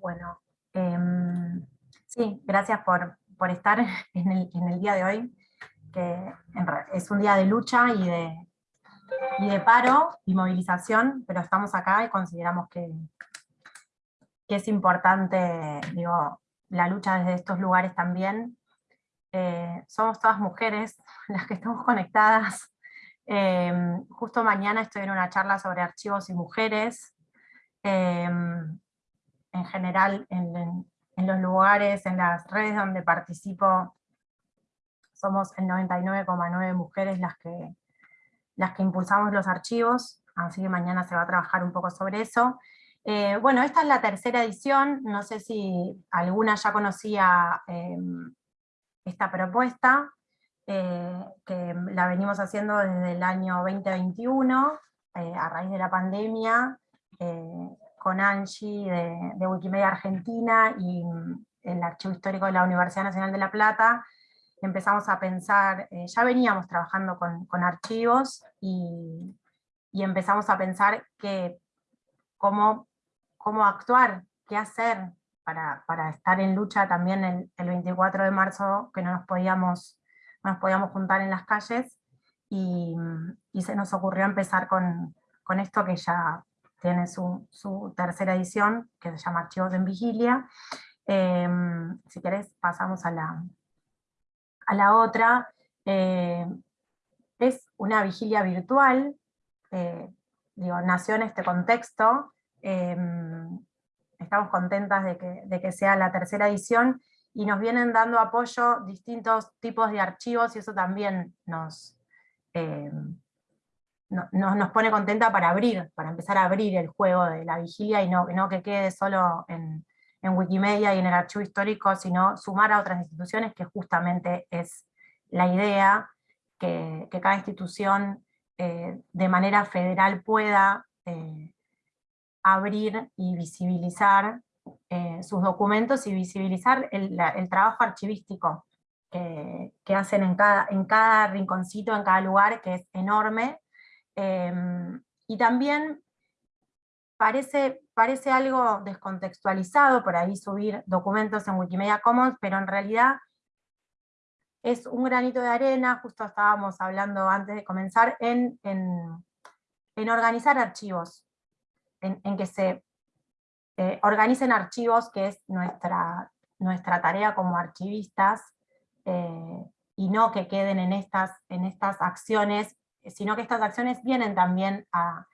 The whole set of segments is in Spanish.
Bueno, em, sí, gracias por, estar en el, día de hoy, que es un día de lucha y de, de paro y movilización, pero estamos acá y consideramos que, que es importante, digo, la lucha desde estos lugares también. Eh, somos todas mujeres las que estamos conectadas. Em, justo mañana estoy en una charla sobre archivos y mujeres. Em, en general en, los lugares, en las redes donde participo, somos el 99,9 mujeres las que, las que impulsamos los archivos, así que mañana se va a trabajar un poco sobre eso. Eh, bueno, esta es la tercera edición, no sé si alguna ya conocía em, esta propuesta, eh, que la venimos haciendo desde el año 2021, eh, a raíz de la pandemia, con Angie de, Wikimedia Argentina y mm, el Archivo Histórico de la Universidad Nacional de La Plata, empezamos a pensar, eh, ya veníamos trabajando con, archivos y, empezamos a pensar que cómo, cómo actuar, qué hacer para, estar en lucha también el, el, 24 de marzo, que no nos podíamos, nos podíamos juntar en las calles, y, y se nos ocurrió empezar con esto que ya tiene su, tercera edición, que se llama Archivos en Vigilia. Em, si querés pasamos a la, a la otra. Eh, es una vigilia virtual, eh, digo, nació en este contexto, em, estamos contentas de que, de que, sea la tercera edición, y nos vienen dando apoyo distintos tipos de archivos, y eso también nos, no, nos pone contenta para abrir, para empezar a abrir el juego de la vigilia y no, no que quede solo en, Wikimedia y en el archivo histórico, sino sumar a otras instituciones, que justamente es la idea, que, cada institución eh, de manera federal pueda eh, abrir y visibilizar eh, sus documentos y visibilizar el, trabajo archivístico que, que, hacen en cada, en cada rinconcito, en cada lugar, que es enorme, Em, y también parece, parece algo descontextualizado por ahí subir documentos en Wikimedia Commons, pero en realidad es un granito de arena, justo estábamos hablando antes de comenzar, en, organizar archivos, en, que se eh, organicen archivos, que es nuestra, nuestra tarea como archivistas, eh, y no que queden en estas, en estas acciones sino que estas acciones vienen también a,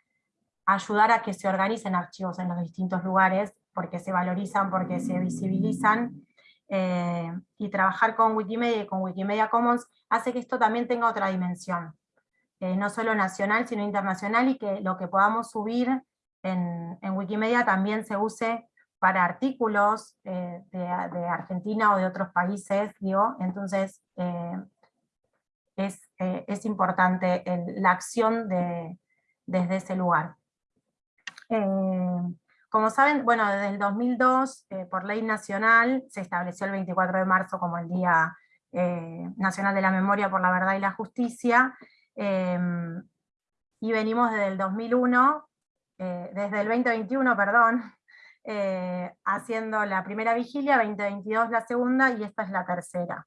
ayudar a que se organicen archivos en los distintos lugares, porque se valorizan, porque se visibilizan, eh, y trabajar con Wikimedia y con Wikimedia Commons hace que esto también tenga otra dimensión, eh, no solo nacional, sino internacional, y que lo que podamos subir en, Wikimedia también se use para artículos eh, de, Argentina o de otros países, digo, entonces es, eh, es importante la acción de, desde ese lugar. Eh, como saben, bueno, desde el 2002, eh, por ley nacional, se estableció el 24 de marzo como el Día Nacional de la Memoria por la Verdad y la Justicia, y venimos desde el 2001, desde el 2021, perdón, haciendo la primera vigilia, 2022 la segunda, y esta es la tercera.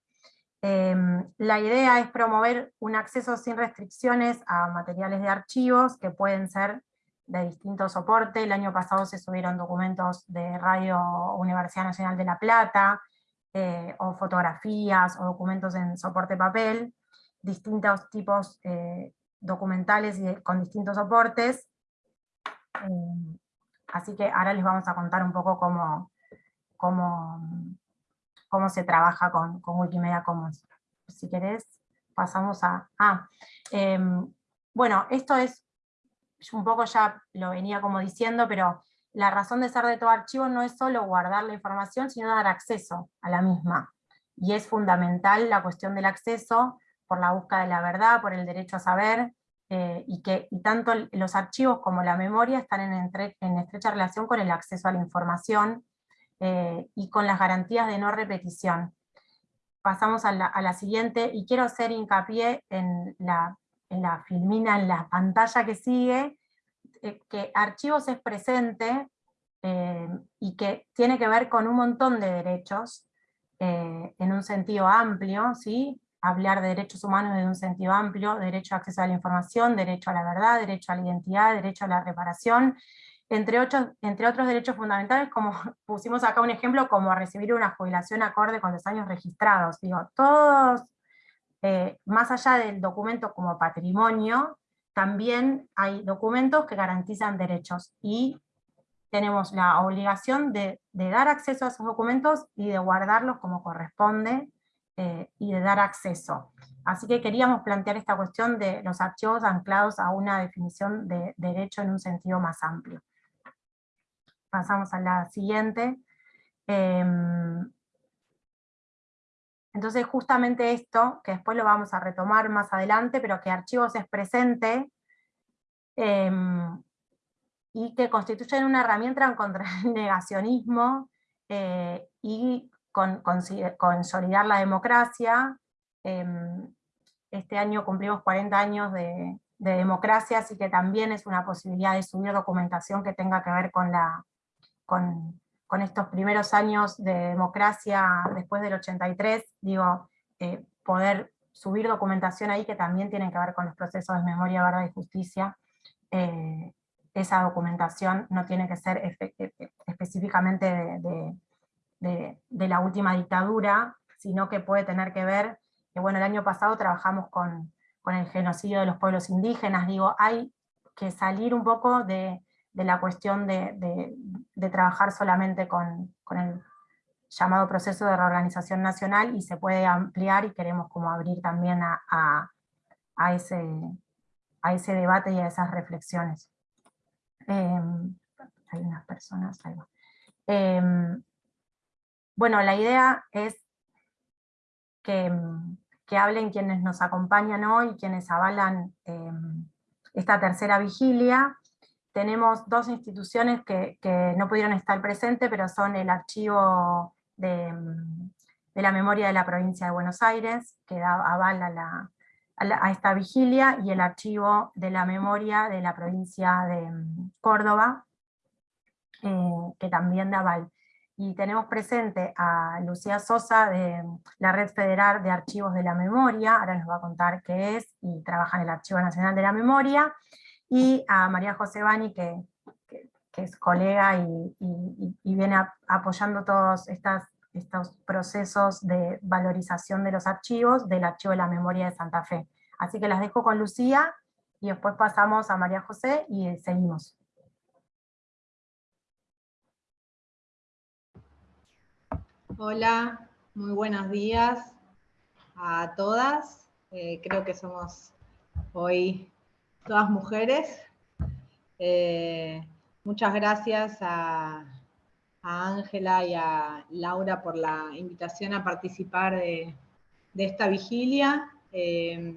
Em, la idea es promover un acceso sin restricciones a materiales de archivos que pueden ser de distintos soportes. El año pasado se subieron documentos de Radio Universidad Nacional de La Plata, eh, o fotografías, o documentos en soporte papel, distintos tipos eh, documentales y con distintos soportes. Em, así que ahora les vamos a contar un poco cómo, cómo, cómo se trabaja con, Wikimedia Commons. Si querés, pasamos a... Ah, em, bueno, esto es, un poco ya lo venía como diciendo, pero la razón de ser de todo archivo no es solo guardar la información, sino dar acceso a la misma. Y es fundamental la cuestión del acceso, por la búsqueda de la verdad, por el derecho a saber, eh, y que tanto los archivos como la memoria están en, en, estrecha relación con el acceso a la información, eh, y con las garantías de no repetición. Pasamos a la, siguiente, y quiero hacer hincapié en la, en la filmina, en la pantalla que sigue, eh, que archivos es presente, eh, y que tiene que ver con un montón de derechos eh, en un sentido amplio, ¿sí? hablar de derechos humanos en un sentido amplio, derecho a acceso a la información, derecho a la verdad, derecho a la identidad, derecho a la reparación, entre, otros derechos fundamentales, como pusimos acá un ejemplo, como recibir una jubilación acorde con los años registrados. Digo, todos, eh, más allá del documento como patrimonio, también hay documentos que garantizan derechos, y tenemos la obligación de, dar acceso a esos documentos y de guardarlos como corresponde, eh, y de dar acceso. Así que queríamos plantear esta cuestión de los archivos anclados a una definición de derecho en un sentido más amplio. Pasamos a la siguiente. Em, entonces justamente esto, que después lo vamos a retomar más adelante, pero que archivos es presente, em, y que constituyen una herramienta contra el negacionismo eh, y con, consolidar la democracia. Em, este año cumplimos 40 años de, democracia, así que también es una posibilidad de subir documentación que tenga que ver con, la, con, estos primeros años de democracia después del 83, digo, eh, poder subir documentación ahí que también tienen que ver con los procesos de memoria, verdad y justicia, eh, esa documentación no tiene que ser e, e, específicamente de, la última dictadura, sino que puede tener que ver, que bueno, el año pasado trabajamos con, el genocidio de los pueblos indígenas, digo, hay que salir un poco de, la cuestión de, trabajar solamente con, el llamado proceso de reorganización nacional y se puede ampliar y queremos como abrir también a, ese, a ese debate y a esas reflexiones. Em, hay unas personas, em, bueno, la idea es que, hablen quienes nos acompañan hoy, quienes avalan em, esta tercera vigilia. Tenemos dos instituciones que, no pudieron estar presentes, pero son el archivo de, de, la memoria de la provincia de Buenos Aires, que da, avala la, a, esta vigilia y el archivo de la memoria de la provincia de mm, Córdoba, eh, que también da aval. Y tenemos presente a Lucía Sosa de mm, la Red Federal de Archivos de la Memoria, ahora nos va a contar qué es, y trabaja en el Archivo Nacional de la Memoria, y a María José Bani, que, es colega y, viene apoyando todos estas estos procesos de valorización de los archivos del Archivo de la Memoria de Santa Fe. Así que las dejo con Lucía, y después pasamos a María José y seguimos. Hola, muy buenos días a todas. Eh, creo que somos hoy todas mujeres. Eh, muchas gracias a, Ángela y a Laura por la invitación a participar de, esta vigilia, eh,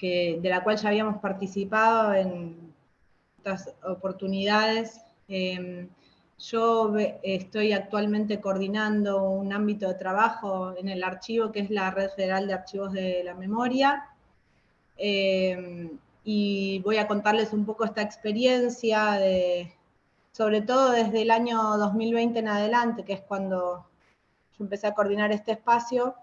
de la cual ya habíamos participado en otras oportunidades. Eh, yo estoy actualmente coordinando un ámbito de trabajo en el archivo, que es la Red Federal de Archivos de la Memoria, y voy a contarles un poco esta experiencia de, sobre todo desde el año 2020 en adelante, que es cuando yo empecé a coordinar este espacio.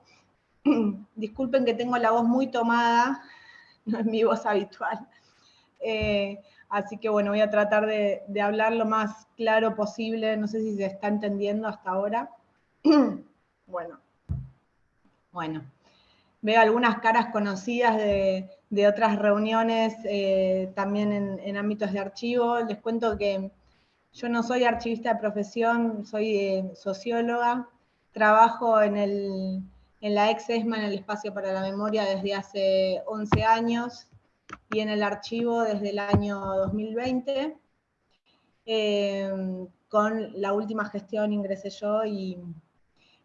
Disculpen que tengo la voz muy tomada, no es mi voz habitual. Eh, así que bueno, voy a tratar de, hablar lo más claro posible, no sé si se está entendiendo hasta ahora. bueno, bueno, veo algunas caras conocidas de, otras reuniones eh, también en, en, ámbitos de archivo. Les cuento que yo no soy archivista de profesión, soy eh, socióloga, trabajo en, el, en la ex ESMA, en el Espacio para la Memoria, desde hace 11 años, y en el archivo desde el año 2020. Eh, con la última gestión ingresé yo y,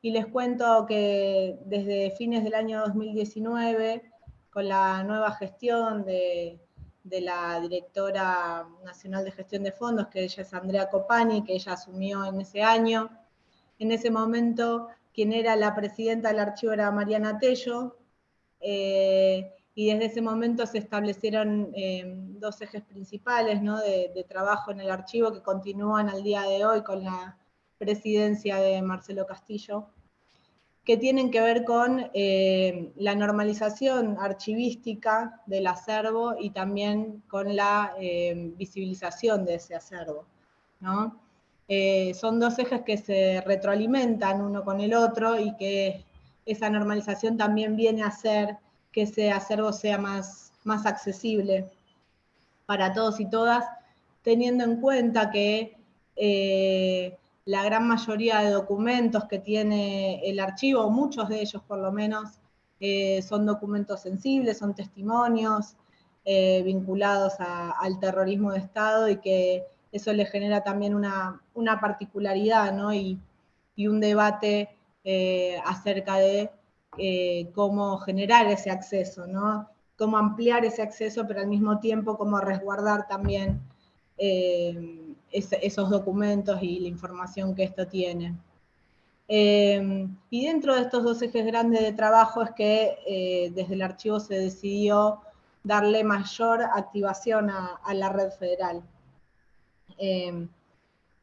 y les cuento que desde fines del año 2019, con la nueva gestión de la directora nacional de gestión de fondos, que ella es Andrea Copani, que ella asumió en ese año. En ese momento, quien era la presidenta del archivo era Mariana Tello, eh, y desde ese momento se establecieron eh, dos ejes principales ¿no? de, trabajo en el archivo que continúan al día de hoy con la presidencia de Marcelo Castillo, que tienen que ver con eh, la normalización archivística del acervo y también con la eh, visibilización de ese acervo. ¿no? son dos ejes que se retroalimentan uno con el otro y que esa normalización también viene a ser que ese acervo sea más, más accesible para todos y todas, teniendo en cuenta que eh, la gran mayoría de documentos que tiene el archivo, muchos de ellos por lo menos, eh, son documentos sensibles, son testimonios eh, vinculados al terrorismo de Estado y que eso le genera también una, particularidad y, y, un debate acerca de eh, cómo generar ese acceso, ¿no? Cómo ampliar ese acceso, pero al mismo tiempo cómo resguardar también eh, esos documentos y la información que esto tiene. Eh, y dentro de estos dos ejes grandes de trabajo es que desde el archivo se decidió darle mayor activación a, la red federal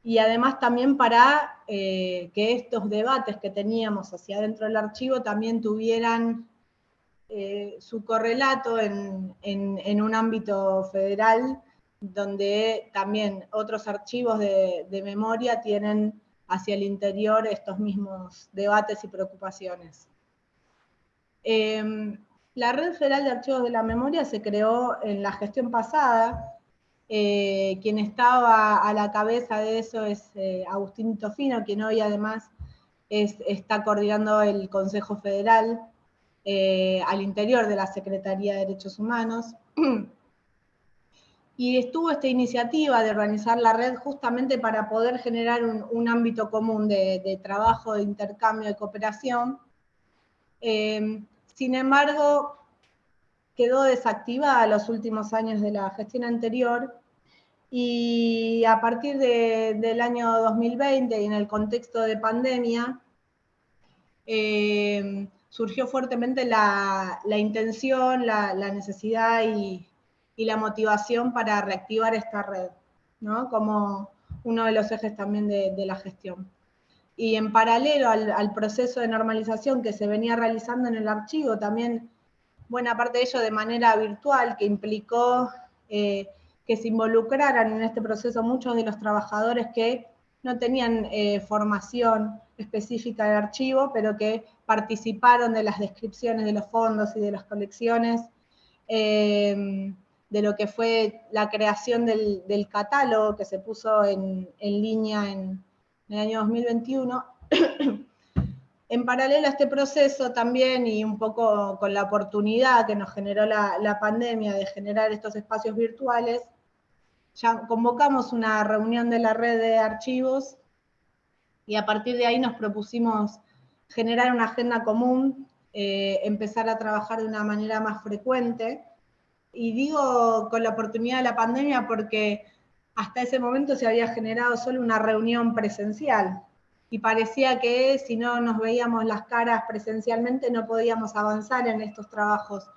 y además también para eh, que estos debates que teníamos hacia dentro del archivo también tuvieran eh, su correlato en, un ámbito federal, donde también otros archivos de, memoria tienen hacia el interior estos mismos debates y preocupaciones. Em, la Red Federal de Archivos de la Memoria se creó en la gestión pasada, eh, quien estaba a la cabeza de eso es eh, Agustín Tofino, quien hoy además está coordinando el Consejo Federal eh, al interior de la Secretaría de Derechos Humanos. Y estuvo esta iniciativa de organizar la red justamente para poder generar un, ámbito común de, trabajo, de intercambio, de cooperación. sin embargo, quedó desactivada los últimos años de la gestión anterior y a partir del año 2020 y en el contexto de pandemia, eh, surgió fuertemente la, intención, la, necesidad y, la motivación para reactivar esta red, ¿no? como uno de los ejes también de, la gestión. Y en paralelo al, proceso de normalización que se venía realizando en el archivo, también buena parte de ello de manera virtual, que implicó eh, que se involucraran en este proceso muchos de los trabajadores que no tenían eh, formación específica de archivo, pero que participaron de las descripciones de los fondos y de las colecciones, em, de lo que fue la creación del, catálogo que se puso en, línea en, el año 2021. en paralelo a este proceso también, y un poco con la oportunidad que nos generó la pandemia de generar estos espacios virtuales, ya convocamos una reunión de la red de archivos y a partir de ahí nos propusimos generar una agenda común, eh, empezar a trabajar de una manera más frecuente. Y digo con la oportunidad de la pandemia porque hasta ese momento se había generado solo una reunión presencial y parecía que si no nos veíamos las caras presencialmente no podíamos avanzar en estos trabajos.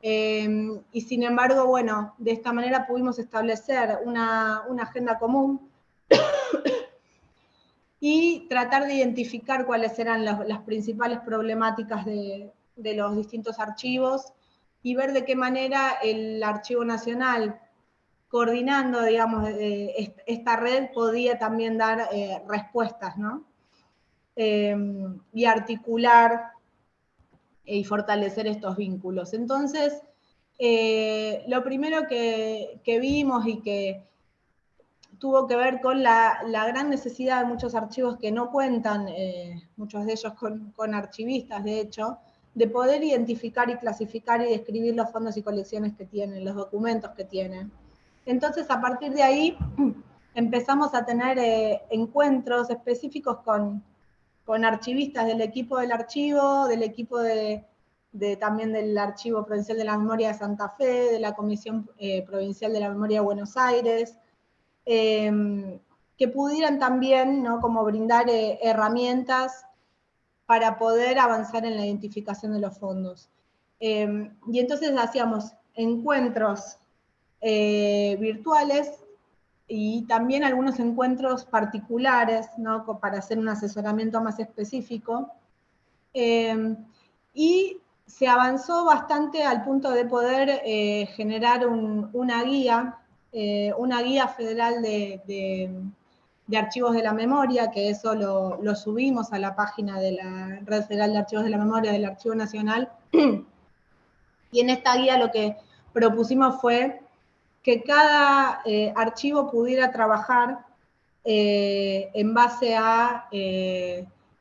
Em, y sin embargo, bueno, de esta manera pudimos establecer una, agenda común y tratar de identificar cuáles eran las, principales problemáticas de, los distintos archivos y ver de qué manera el Archivo Nacional, coordinando, digamos, esta red, podía también dar eh, respuestas, ¿no? Em, y articular y fortalecer estos vínculos. Entonces, eh, lo primero que, vimos y que tuvo que ver con la, gran necesidad de muchos archivos que no cuentan, eh, muchos de ellos con, archivistas, de hecho, de poder identificar y clasificar y describir los fondos y colecciones que tienen, los documentos que tienen. Entonces, a partir de ahí, empezamos a tener eh, encuentros específicos con, con archivistas del equipo del archivo, del equipo de, también del Archivo Provincial de la Memoria de Santa Fe, de la Comisión eh, Provincial de la Memoria de Buenos Aires, em, que pudieran también ¿no? como brindar eh, herramientas para poder avanzar en la identificación de los fondos. Em, y entonces hacíamos encuentros eh, virtuales y también algunos encuentros particulares, ¿no? para hacer un asesoramiento más específico. Em, y se avanzó bastante al punto de poder eh, generar una guía, eh, una guía federal de, archivos de la memoria, que eso lo, subimos a la página de la Red Federal de Archivos de la Memoria del Archivo Nacional. y en esta guía lo que propusimos fue que cada eh, archivo pudiera trabajar en base a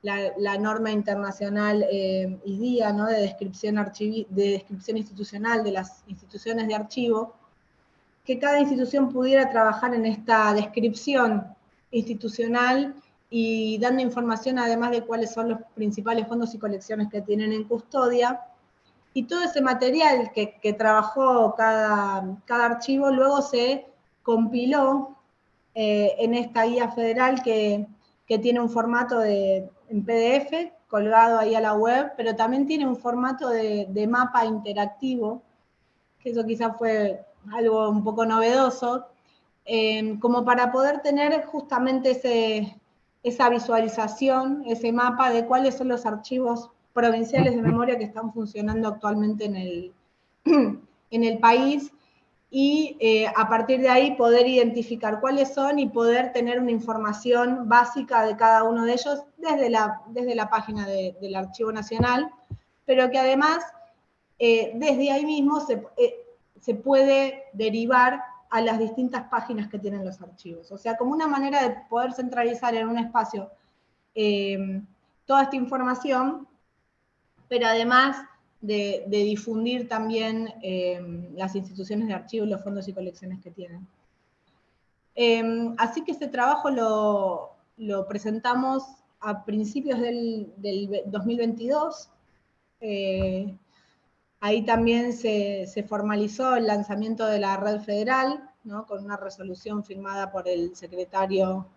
la, norma internacional eh, IDIA, ¿no? de, descripción de descripción institucional de las instituciones de archivo, que cada institución pudiera trabajar en esta descripción institucional y dando información además de cuáles son los principales fondos y colecciones que tienen en custodia. Y todo ese material que, trabajó cada, cada, archivo luego se compiló eh, en esta guía federal que, que tiene un formato de, en PDF, colgado ahí a la web, pero también tiene un formato de, mapa interactivo, que eso quizás fue algo un poco novedoso, eh, como para poder tener justamente esa visualización, ese mapa de cuáles son los archivos provinciales de memoria que están funcionando actualmente en el, en el país y eh, a partir de ahí poder identificar cuáles son y poder tener una información básica de cada uno de ellos desde la, desde la página del Archivo Nacional, pero que además eh, desde ahí mismo se, eh, se, puede derivar a las distintas páginas que tienen los archivos. O sea, como una manera de poder centralizar en un espacio toda esta información, pero además de, difundir también em, las instituciones de archivo los fondos y colecciones que tienen. Em, así que este trabajo lo, presentamos a principios del, 2022. Eh, ahí también se, formalizó el lanzamiento de la red federal, con una resolución firmada por el secretario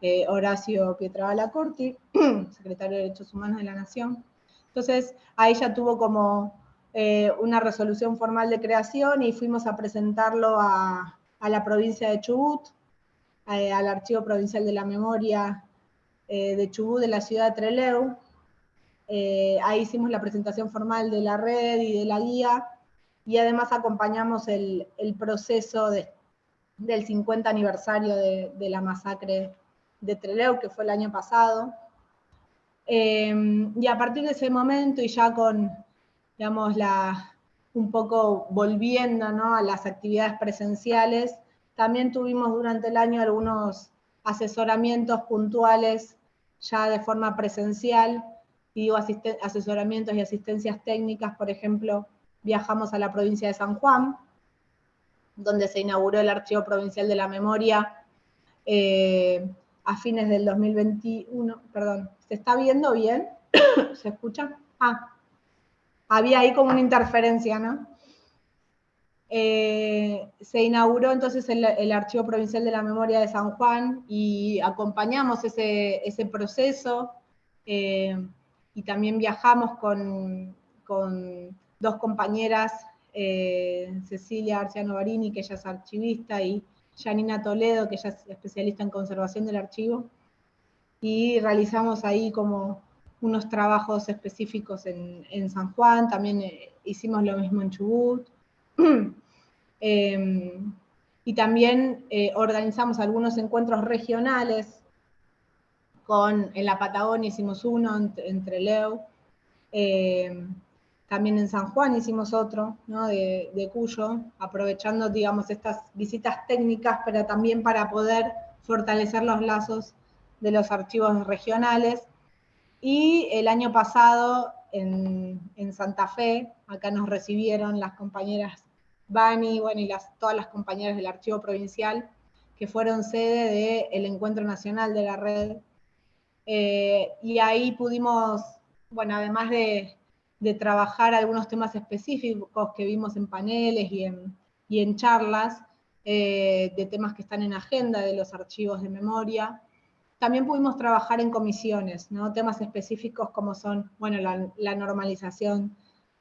eh, Horacio Pietrabala Corti, secretario de Derechos Humanos de la Nación. Entonces, ahí ya tuvo como eh, una resolución formal de creación y fuimos a presentarlo a, la provincia de Chubut, eh, al Archivo Provincial de la Memoria de Chubut, de la ciudad de Treleu. Ahí hicimos la presentación formal de la red y de la guía, y además acompañamos el, proceso del 50 aniversario de, la masacre de Treleu, que fue el año pasado. Em, y a partir de ese momento y ya con, digamos, la, un poco volviendo a las actividades presenciales, también tuvimos durante el año algunos asesoramientos puntuales ya de forma presencial, y digo asesoramientos y asistencias técnicas, por ejemplo, viajamos a la provincia de San Juan, donde se inauguró el Archivo Provincial de la Memoria eh, a fines del 2021, perdón, ¿Se está viendo bien? ¿Se escucha? Ah, había ahí como una interferencia, ¿no? Eh, se inauguró entonces el, Archivo Provincial de la Memoria de San Juan y acompañamos ese, proceso eh, y también viajamos con, dos compañeras, eh, Cecilia Arciano Barini, que ella es archivista, y Janina Toledo, que ella es especialista en conservación del archivo y realizamos ahí como unos trabajos específicos en, San Juan, también eh, hicimos lo mismo en Chubut. Em, y también eh, organizamos algunos encuentros regionales, con, en la Patagonia hicimos uno entre, Leo, em, también en San Juan hicimos otro, de, de, Cuyo, aprovechando, digamos, estas visitas técnicas, pero también para poder fortalecer los lazos de los archivos regionales. Y el año pasado en, Santa Fe, acá nos recibieron las compañeras Bani, bueno, y las, todas las compañeras del archivo provincial, que fueron sede del Encuentro Nacional de la Red. Eh, y ahí pudimos, bueno, además de, trabajar algunos temas específicos que vimos en paneles y en, y en charlas, eh, de temas que están en agenda de los archivos de memoria, también pudimos trabajar en comisiones, ¿no? temas específicos como son bueno, la, normalización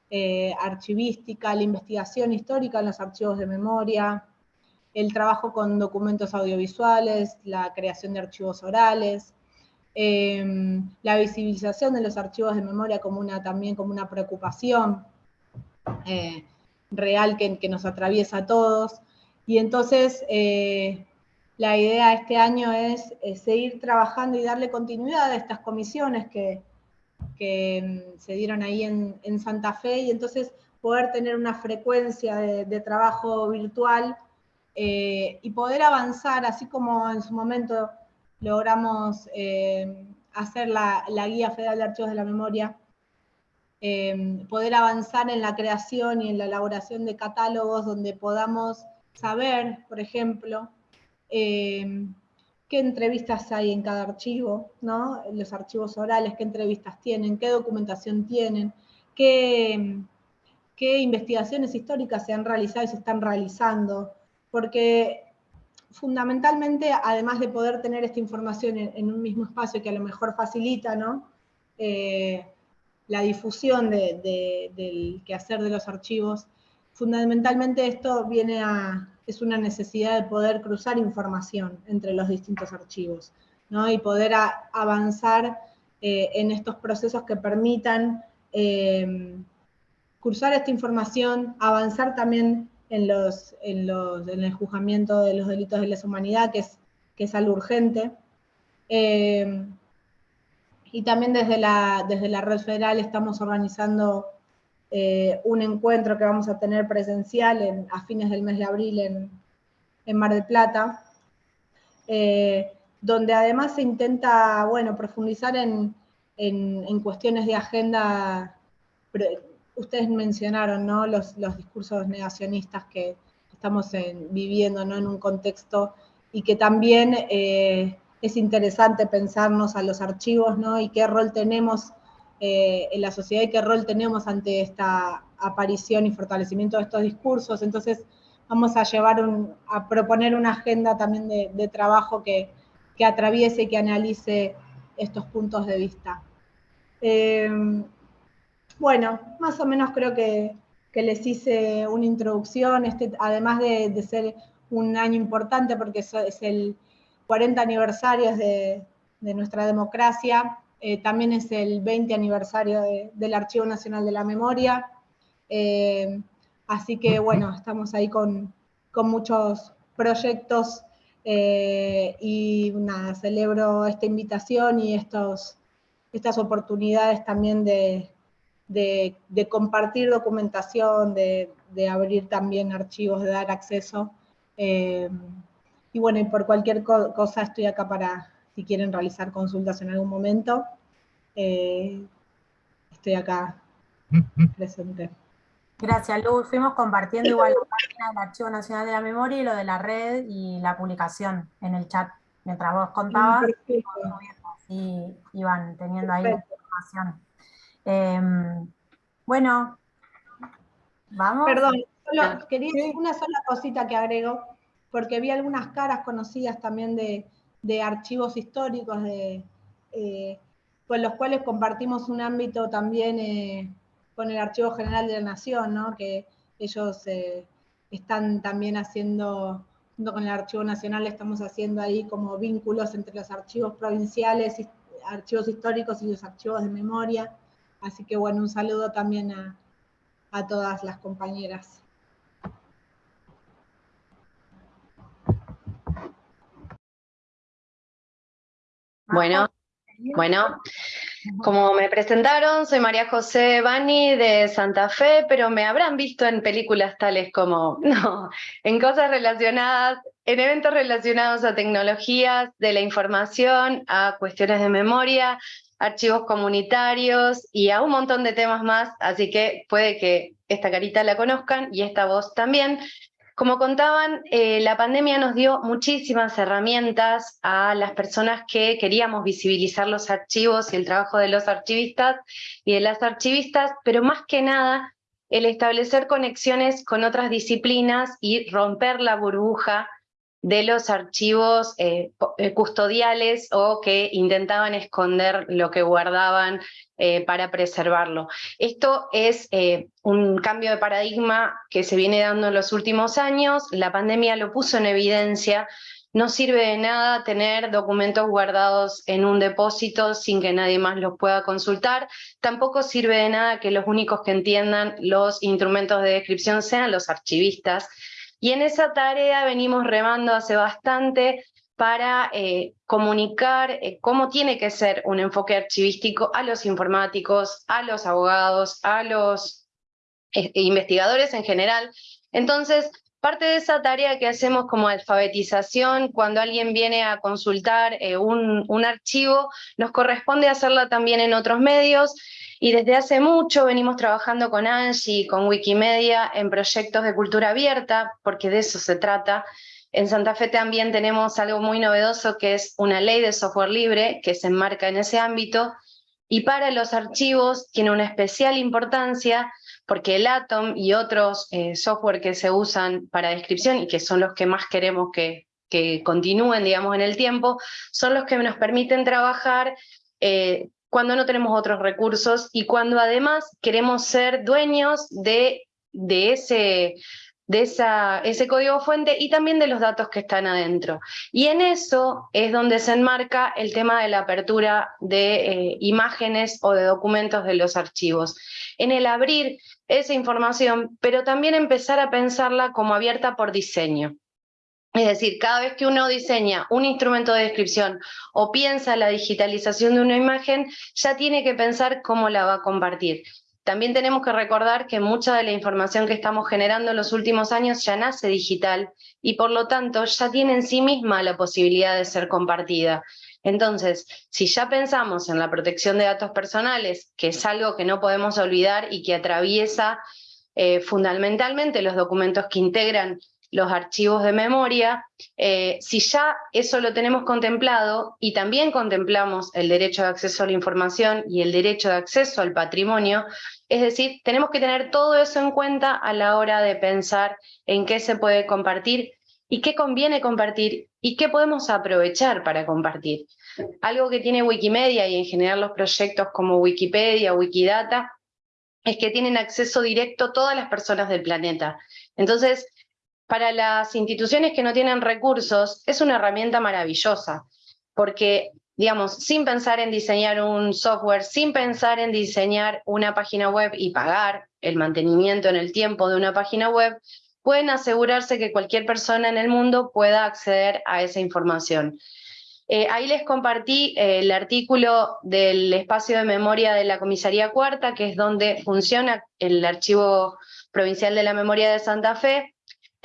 eh, archivística, la investigación histórica en los archivos de memoria, el trabajo con documentos audiovisuales, la creación de archivos orales, em, la visibilización de los archivos de memoria como una, también como una preocupación eh, real que, nos atraviesa a todos. Y entonces eh, la idea este año es, seguir trabajando y darle continuidad a estas comisiones que, mm, se dieron ahí en, Santa Fe y entonces poder tener una frecuencia de trabajo virtual eh, y poder avanzar, así como en su momento logramos eh, hacer la, Guía Federal de Archivos de la Memoria, eh, poder avanzar en la creación y en la elaboración de catálogos donde podamos saber, por ejemplo, qué entrevistas hay en cada archivo, ¿no? los archivos orales, qué entrevistas tienen, qué documentación tienen, qué investigaciones históricas se han realizado y se están realizando, porque fundamentalmente, además de poder tener esta información en, un mismo espacio que a lo mejor facilita ¿no? Eh, la difusión del quehacer de los archivos, fundamentalmente esto viene a, es una necesidad de poder cruzar información entre los distintos archivos, ¿no? y poder avanzar eh, en estos procesos que permitan eh, cruzar esta información, avanzar también en, los, en, los, en el juzgamiento de los delitos de lesa humanidad, que es, que es algo urgente. Eh, y también desde la, desde la red federal estamos organizando eh, un encuentro que vamos a tener presencial en, a fines del mes de abril en, en Mar del Plata, eh, donde además se intenta, bueno, profundizar en, en, en cuestiones de agenda ustedes mencionaron ¿no? los, discursos negacionistas que estamos viviendo ¿no? en un contexto y que también eh, es interesante pensarnos a los archivos ¿no? y qué rol tenemos eh, en la sociedad y qué rol tenemos ante esta aparición y fortalecimiento de estos discursos. Entonces vamos a llevar a proponer una agenda también de, trabajo que, que, atraviese y que analice estos puntos de vista. Eh, bueno, más o menos creo que, les hice una introducción, este, además de, ser un año importante porque es, el 40 aniversario de, nuestra democracia, eh, también es el 20 aniversario del Archivo Nacional de la Memoria, eh, así que bueno, estamos ahí con, muchos proyectos eh, y nada, celebro esta invitación y estos, estas oportunidades también de, de, compartir documentación, de, abrir también archivos, de dar acceso. Eh, y bueno, y por cualquier cosa estoy acá para, si quieren realizar consultas en algún momento, eh, estoy acá presente. Gracias, Luz. Fuimos compartiendo igual la página del Archivo Nacional de la Memoria y lo de la red y la publicación en el chat. Mientras vos contabas, y iban teniendo ahí información. Em, bueno, vamos. Perdón, quería decir una sola cosita que agrego, porque vi algunas caras conocidas también de, archivos históricos, de, eh, con los cuales compartimos un ámbito también eh, con el Archivo General de la Nación, ¿no? que ellos eh, están también haciendo, junto con el Archivo Nacional, estamos haciendo ahí como vínculos entre los archivos provinciales, archivos históricos y los archivos de memoria. Así que bueno, un saludo también a, todas las compañeras. Bueno, bueno, como me presentaron, soy María José Bani de Santa Fe, pero me habrán visto en películas tales como, no, en cosas relacionadas, en eventos relacionados a tecnologías de la información, a cuestiones de memoria, archivos comunitarios y a un montón de temas más, así que puede que esta carita la conozcan y esta voz también. Como contaban, eh, la pandemia nos dio muchísimas herramientas a las personas que queríamos visibilizar los archivos y el trabajo de los archivistas y de las archivistas, pero más que nada el establecer conexiones con otras disciplinas y romper la burbuja de los archivos eh, eh, custodiales o que intentaban esconder lo que guardaban eh, para preservarlo. Esto es un cambio de paradigma que se viene dando en los últimos años, la pandemia lo puso en evidencia, no sirve de nada tener documentos guardados en un depósito sin que nadie más los pueda consultar. Tampoco sirve de nada que los únicos que entiendan los instrumentos de descripción sean los archivistas. Y en esa tarea venimos remando hace bastante para eh, comunicar eh, cómo tiene que ser un enfoque archivístico a los informáticos, a los abogados, a los eh, investigadores en general. Entonces, parte de esa tarea que hacemos como alfabetización, cuando alguien viene a consultar un, un archivo, nos corresponde hacerla también en otros medios, y desde hace mucho venimos trabajando con Angie y con Wikimedia en proyectos de cultura abierta, porque de eso se trata. En Santa Fe también tenemos algo muy novedoso que es una ley de software libre que se enmarca en ese ámbito y para los archivos tiene una especial importancia porque el Atom y otros eh, software que se usan para descripción y que son los que más queremos que, que continúen digamos, en el tiempo, son los que nos permiten trabajar eh, cuando no tenemos otros recursos y cuando además queremos ser dueños de, de, ese, de esa, ese código fuente y también de los datos que están adentro. Y en eso es donde se enmarca el tema de la apertura de eh, imágenes o de documentos de los archivos. En el abrir esa información, pero también empezar a pensarla como abierta por diseño. Es decir, cada vez que uno diseña un instrumento de descripción o piensa la digitalización de una imagen, ya tiene que pensar cómo la va a compartir. También tenemos que recordar que mucha de la información que estamos generando en los últimos años ya nace digital y por lo tanto ya tiene en sí misma la posibilidad de ser compartida. Entonces, si ya pensamos en la protección de datos personales, que es algo que no podemos olvidar y que atraviesa eh, fundamentalmente los documentos que integran los archivos de memoria, eh, si ya eso lo tenemos contemplado y también contemplamos el derecho de acceso a la información y el derecho de acceso al patrimonio, es decir, tenemos que tener todo eso en cuenta a la hora de pensar en qué se puede compartir y qué conviene compartir y qué podemos aprovechar para compartir. Algo que tiene Wikimedia y en general los proyectos como Wikipedia, Wikidata, es que tienen acceso directo todas las personas del planeta. Entonces, para las instituciones que no tienen recursos es una herramienta maravillosa, porque, digamos, sin pensar en diseñar un software, sin pensar en diseñar una página web y pagar el mantenimiento en el tiempo de una página web, pueden asegurarse que cualquier persona en el mundo pueda acceder a esa información. Eh, ahí les compartí eh, el artículo del espacio de memoria de la Comisaría Cuarta, que es donde funciona el Archivo Provincial de la Memoria de Santa Fe,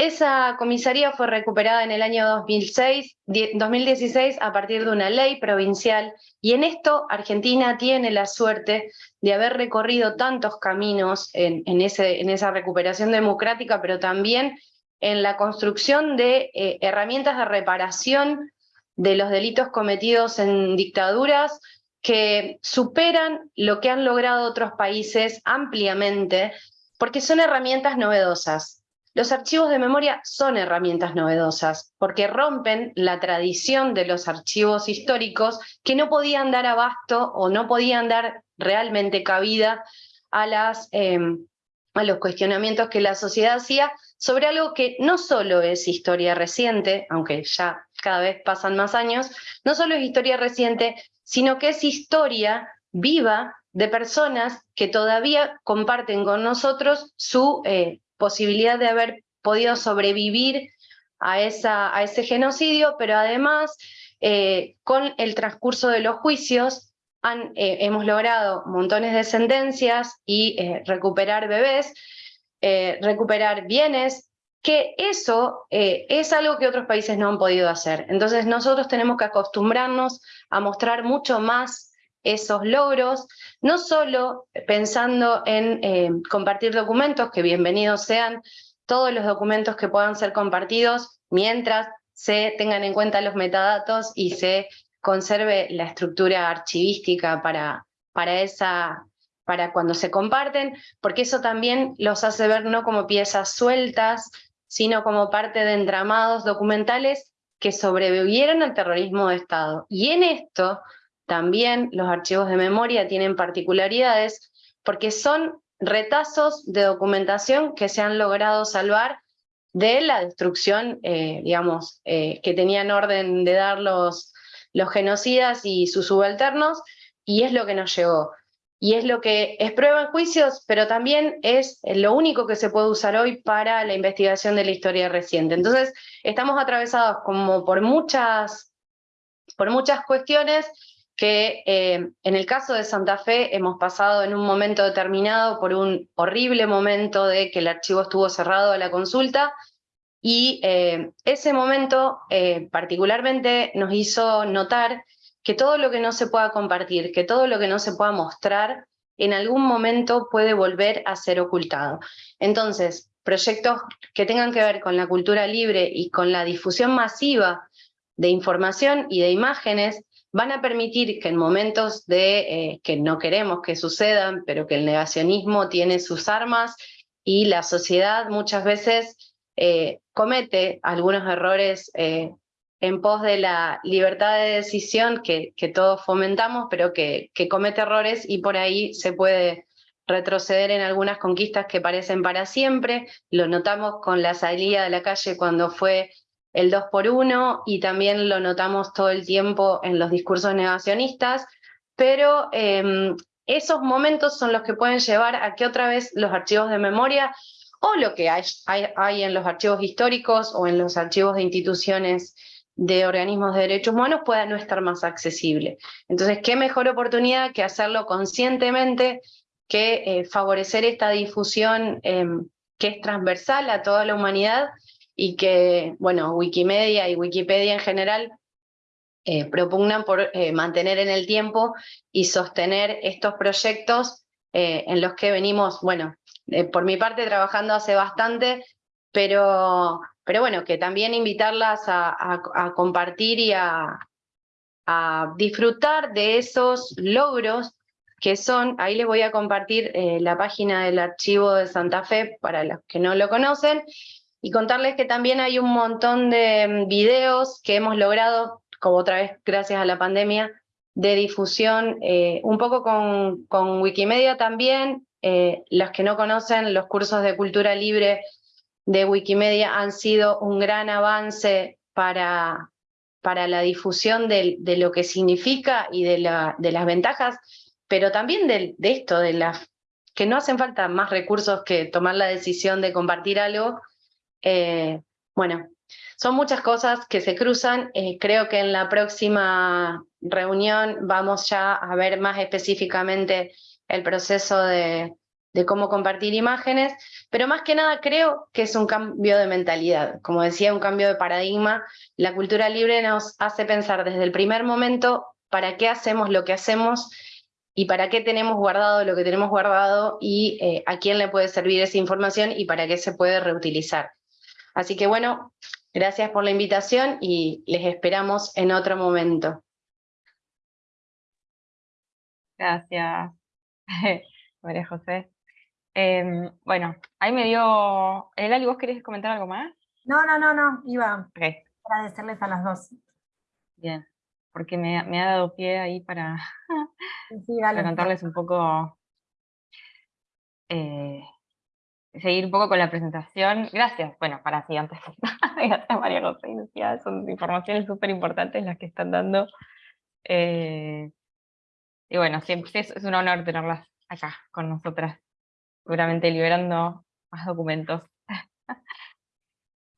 esa comisaría fue recuperada en el año 2006, 2016 a partir de una ley provincial y en esto Argentina tiene la suerte de haber recorrido tantos caminos en esa recuperación democrática, pero también en la construcción de eh, herramientas de reparación de los delitos cometidos en dictaduras que superan lo que han logrado otros países ampliamente, porque son herramientas novedosas. Los archivos de memoria son herramientas novedosas porque rompen la tradición de los archivos históricos que no podían dar abasto o no podían dar realmente cabida a, las, em, a los cuestionamientos que la sociedad hacía sobre algo que no solo es historia reciente, aunque ya cada vez pasan más años, no solo es historia reciente, sino que es historia viva de personas que todavía comparten con nosotros su eh, posibilidad de haber podido sobrevivir a, esa, a ese genocidio, pero además eh, con el transcurso de los juicios han, eh, hemos logrado montones de sentencias y eh, recuperar bebés, recuperar bienes, que eso es algo que otros países no han podido hacer. Entonces nosotros tenemos que acostumbrarnos a mostrar mucho más esos logros, no solo pensando en eh, compartir documentos, que bienvenidos sean todos los documentos que puedan ser compartidos mientras se tengan en cuenta los metadatos y se conserve la estructura archivística para, para, esa, para cuando se comparten, porque eso también los hace ver no como piezas sueltas, sino como parte de entramados documentales que sobrevivieron al terrorismo de Estado. Y en esto también los archivos de memoria tienen particularidades porque son retazos de documentación que se han logrado salvar de la destrucción, eh, digamos, eh, que tenían orden de dar los, los genocidas y sus subalternos, y es lo que nos llegó. Y es lo que es prueba en juicios, pero también es lo único que se puede usar hoy para la investigación de la historia reciente. Entonces, estamos atravesados como por muchas, por muchas cuestiones que eh, en el caso de Santa Fe hemos pasado en un momento determinado por un horrible momento de que el archivo estuvo cerrado a la consulta, y eh, ese momento eh, particularmente nos hizo notar que todo lo que no se pueda compartir, que todo lo que no se pueda mostrar, en algún momento puede volver a ser ocultado. Entonces, proyectos que tengan que ver con la cultura libre y con la difusión masiva de información y de imágenes van a permitir que en momentos de eh, que no queremos que sucedan, pero que el negacionismo tiene sus armas y la sociedad muchas veces eh, comete algunos errores eh, en pos de la libertad de decisión que, todos fomentamos, pero que comete errores y por ahí se puede retroceder en algunas conquistas que parecen para siempre. Lo notamos con la salida de la calle cuando fue el 2 por 1 y también lo notamos todo el tiempo en los discursos negacionistas, pero em, esos momentos son los que pueden llevar a que otra vez los archivos de memoria o lo que hay, hay, en los archivos históricos o en los archivos de instituciones de organismos de derechos humanos pueda no estar más accesible. Entonces, qué mejor oportunidad que hacerlo conscientemente, que eh, favorecer esta difusión em, que es transversal a toda la humanidad y que, bueno, Wikimedia y Wikipedia en general eh, propugnan por eh, mantener en el tiempo y sostener estos proyectos eh, en los que venimos, bueno, por mi parte trabajando hace bastante, pero, pero bueno, que también invitarlas a, compartir y a, disfrutar de esos logros que son, ahí les voy a compartir la página del archivo de Santa Fe para los que no lo conocen, y contarles que también hay un montón de mm, videos que hemos logrado, como otra vez gracias a la pandemia, de difusión, eh, un poco con, con Wikimedia también, eh, los que no conocen los cursos de cultura libre de Wikimedia han sido un gran avance para, para la difusión de, lo que significa y de las ventajas, pero también de, de esto, de las que no hacen falta más recursos que tomar la decisión de compartir algo, eh, bueno, son muchas cosas que se cruzan. Eh, creo que en la próxima reunión vamos ya a ver más específicamente el proceso de, cómo compartir imágenes, pero más que nada creo que es un cambio de mentalidad. Como decía, un cambio de paradigma. La cultura libre nos hace pensar desde el primer momento para qué hacemos lo que hacemos y para qué tenemos guardado lo que tenemos guardado y eh, a quién le puede servir esa información y para qué se puede reutilizar. Así que bueno, gracias por la invitación y les esperamos en otro momento. Gracias, María José. Em, bueno, ahí me dio... Elali, ¿vos querés comentar algo más? No, no, no, no, iba a agradecerles a las dos. Bien, porque me, ha dado pie ahí para, contarles un poco eh, seguir un poco con la presentación. Gracias, bueno, para sí, antes gracias María José y son informaciones súper importantes las que están dando. Eh, y bueno, siempre es, un honor tenerlas acá con nosotras, seguramente liberando más documentos.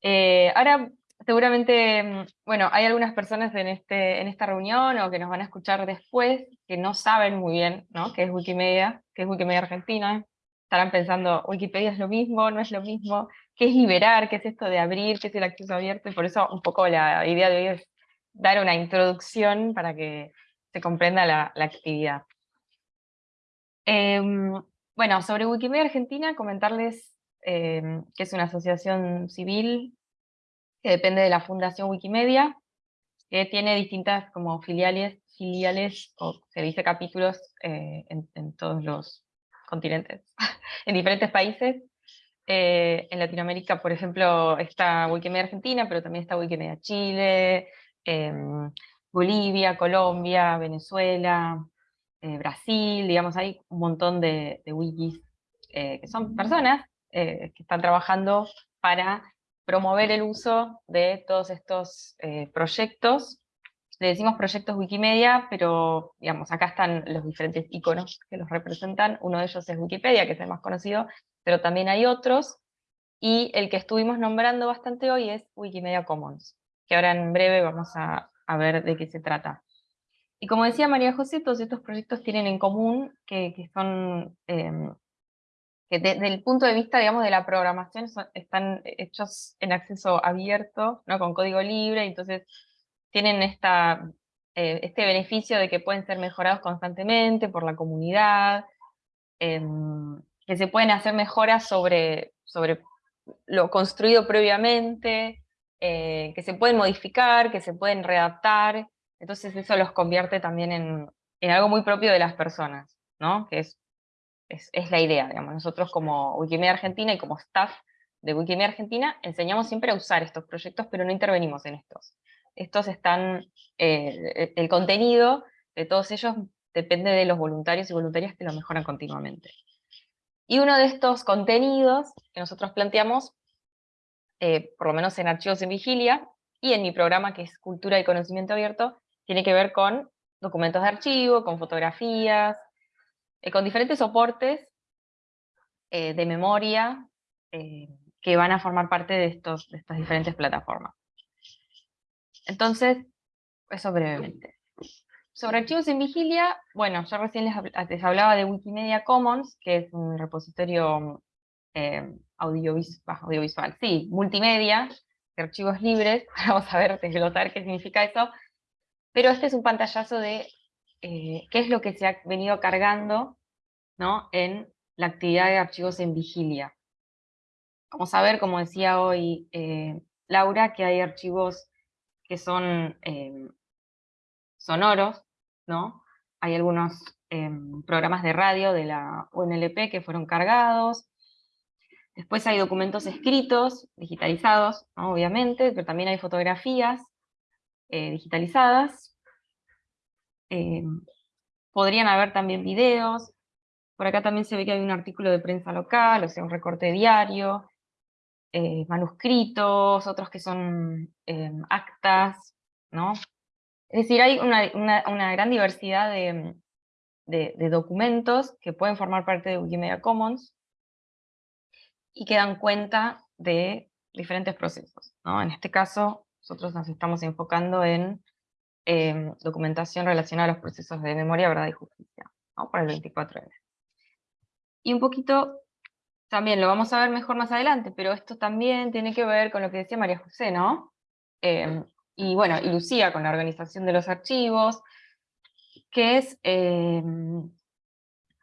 Eh, ahora, seguramente, mm, bueno, hay algunas personas en, este, en esta reunión o que nos van a escuchar después que no saben muy bien ¿no? qué es Wikimedia, qué es Wikimedia Argentina, estarán pensando, Wikipedia es lo mismo, no es lo mismo, ¿qué es liberar? ¿Qué es esto de abrir? ¿Qué es el acceso abierto? Y por eso un poco la idea de hoy es dar una introducción para que se comprenda la, actividad. Em, bueno, sobre Wikimedia Argentina, comentarles em, que es una asociación civil que depende de la Fundación Wikimedia, que tiene distintas como filiales, filiales o se dice capítulos eh, en todos los continentes, en diferentes países. Eh, en Latinoamérica, por ejemplo, está Wikimedia Argentina, pero también está Wikimedia Chile, em, Bolivia, Colombia, Venezuela, eh, Brasil, digamos, hay un montón de, wikis eh, que son personas que están trabajando para promover el uso de todos estos proyectos. Le decimos proyectos Wikimedia, pero digamos, acá están los diferentes iconos que los representan. Uno de ellos es Wikipedia, que es el más conocido, pero también hay otros, y el que estuvimos nombrando bastante hoy es Wikimedia Commons, que ahora en breve vamos a, ver de qué se trata. Y como decía María José, todos estos proyectos tienen en común que, son, em, que desde el punto de vista, digamos, de la programación, están hechos en acceso abierto, ¿no? con código libre, entonces tienen eh, este beneficio de que pueden ser mejorados constantemente por la comunidad, em, que se pueden hacer mejoras sobre, sobre lo construido previamente, eh, que se pueden modificar, que se pueden readaptar, entonces eso los convierte también en, algo muy propio de las personas, ¿no? que es, la idea. Nosotros como Wikimedia Argentina y como staff de Wikimedia Argentina enseñamos siempre a usar estos proyectos, pero no intervenimos en estos. Estos están, eh, el contenido de todos ellos depende de los voluntarios y voluntarias que lo mejoran continuamente. Y uno de estos contenidos que nosotros planteamos, eh, por lo menos en Archivos en Vigilia, y en mi programa que es Cultura y Conocimiento Abierto, tiene que ver con documentos de archivo, con fotografías, eh, con diferentes soportes de memoria que van a formar parte de, estos, de estas diferentes plataformas. Entonces, eso brevemente. Sobre archivos en vigilia, bueno, yo recién les, hablaba de Wikimedia Commons, que es un repositorio eh, audiovisual, sí, multimedia, de archivos libres, vamos a ver, desglotar qué significa eso, pero este es un pantallazo de eh, qué es lo que se ha venido cargando ¿no? en la actividad de archivos en vigilia. Vamos a ver, como decía hoy eh, Laura, que hay archivos que son sonoros, ¿no? Hay algunos em, programas de radio de la UNLP que fueron cargados. Después hay documentos escritos, digitalizados, obviamente, pero también hay fotografías eh, digitalizadas. Em, podrían haber también videos. Por acá también se ve que hay un artículo de prensa local, o sea, un recorte diario, eh, manuscritos, otros que son em, actas, ¿no? Es decir, hay una, gran diversidad de, documentos que pueden formar parte de Wikimedia Commons y que dan cuenta de diferentes procesos. En este caso, nosotros nos estamos enfocando en em, documentación relacionada a los procesos de memoria, verdad y justicia, para el 24M. Y un poquito, también lo vamos a ver mejor más adelante, pero esto también tiene que ver con lo que decía María José, ¿no? Em, y bueno, y Lucía con la organización de los archivos, que es, em,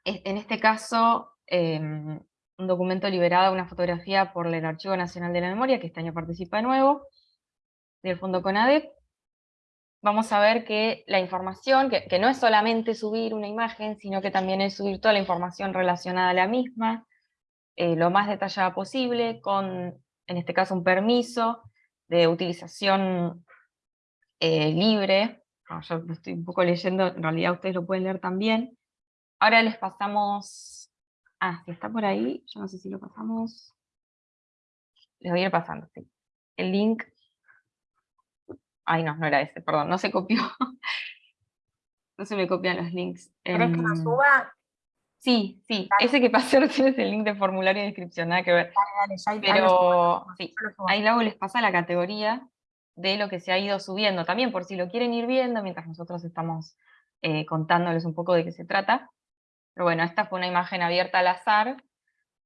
en este caso, em, un documento liberado, una fotografía por el Archivo Nacional de la Memoria, que este año participa de nuevo, del Fondo CONADEP. Vamos a ver que la información, que, que no es solamente subir una imagen, sino que también es subir toda la información relacionada a la misma, eh, lo más detallada posible, con, en este caso, un permiso de utilización eh, libre, yo lo estoy un poco leyendo, en realidad ustedes lo pueden leer también. Ahora les pasamos, ah, si está por ahí, yo no sé si lo pasamos, les voy a ir pasando, sí. El link, ay no, no era ese, perdón, no se copió. no se me copian los links. ¿Querés que lo suba? Sí, sí, ese que pasó recién es el link de formulario de inscripción, nada que ver. Pero sí, ahí luego les pasa la categoría de lo que se ha ido subiendo, también por si lo quieren ir viendo, mientras nosotros estamos eh, contándoles un poco de qué se trata. Pero bueno, esta fue una imagen abierta al azar,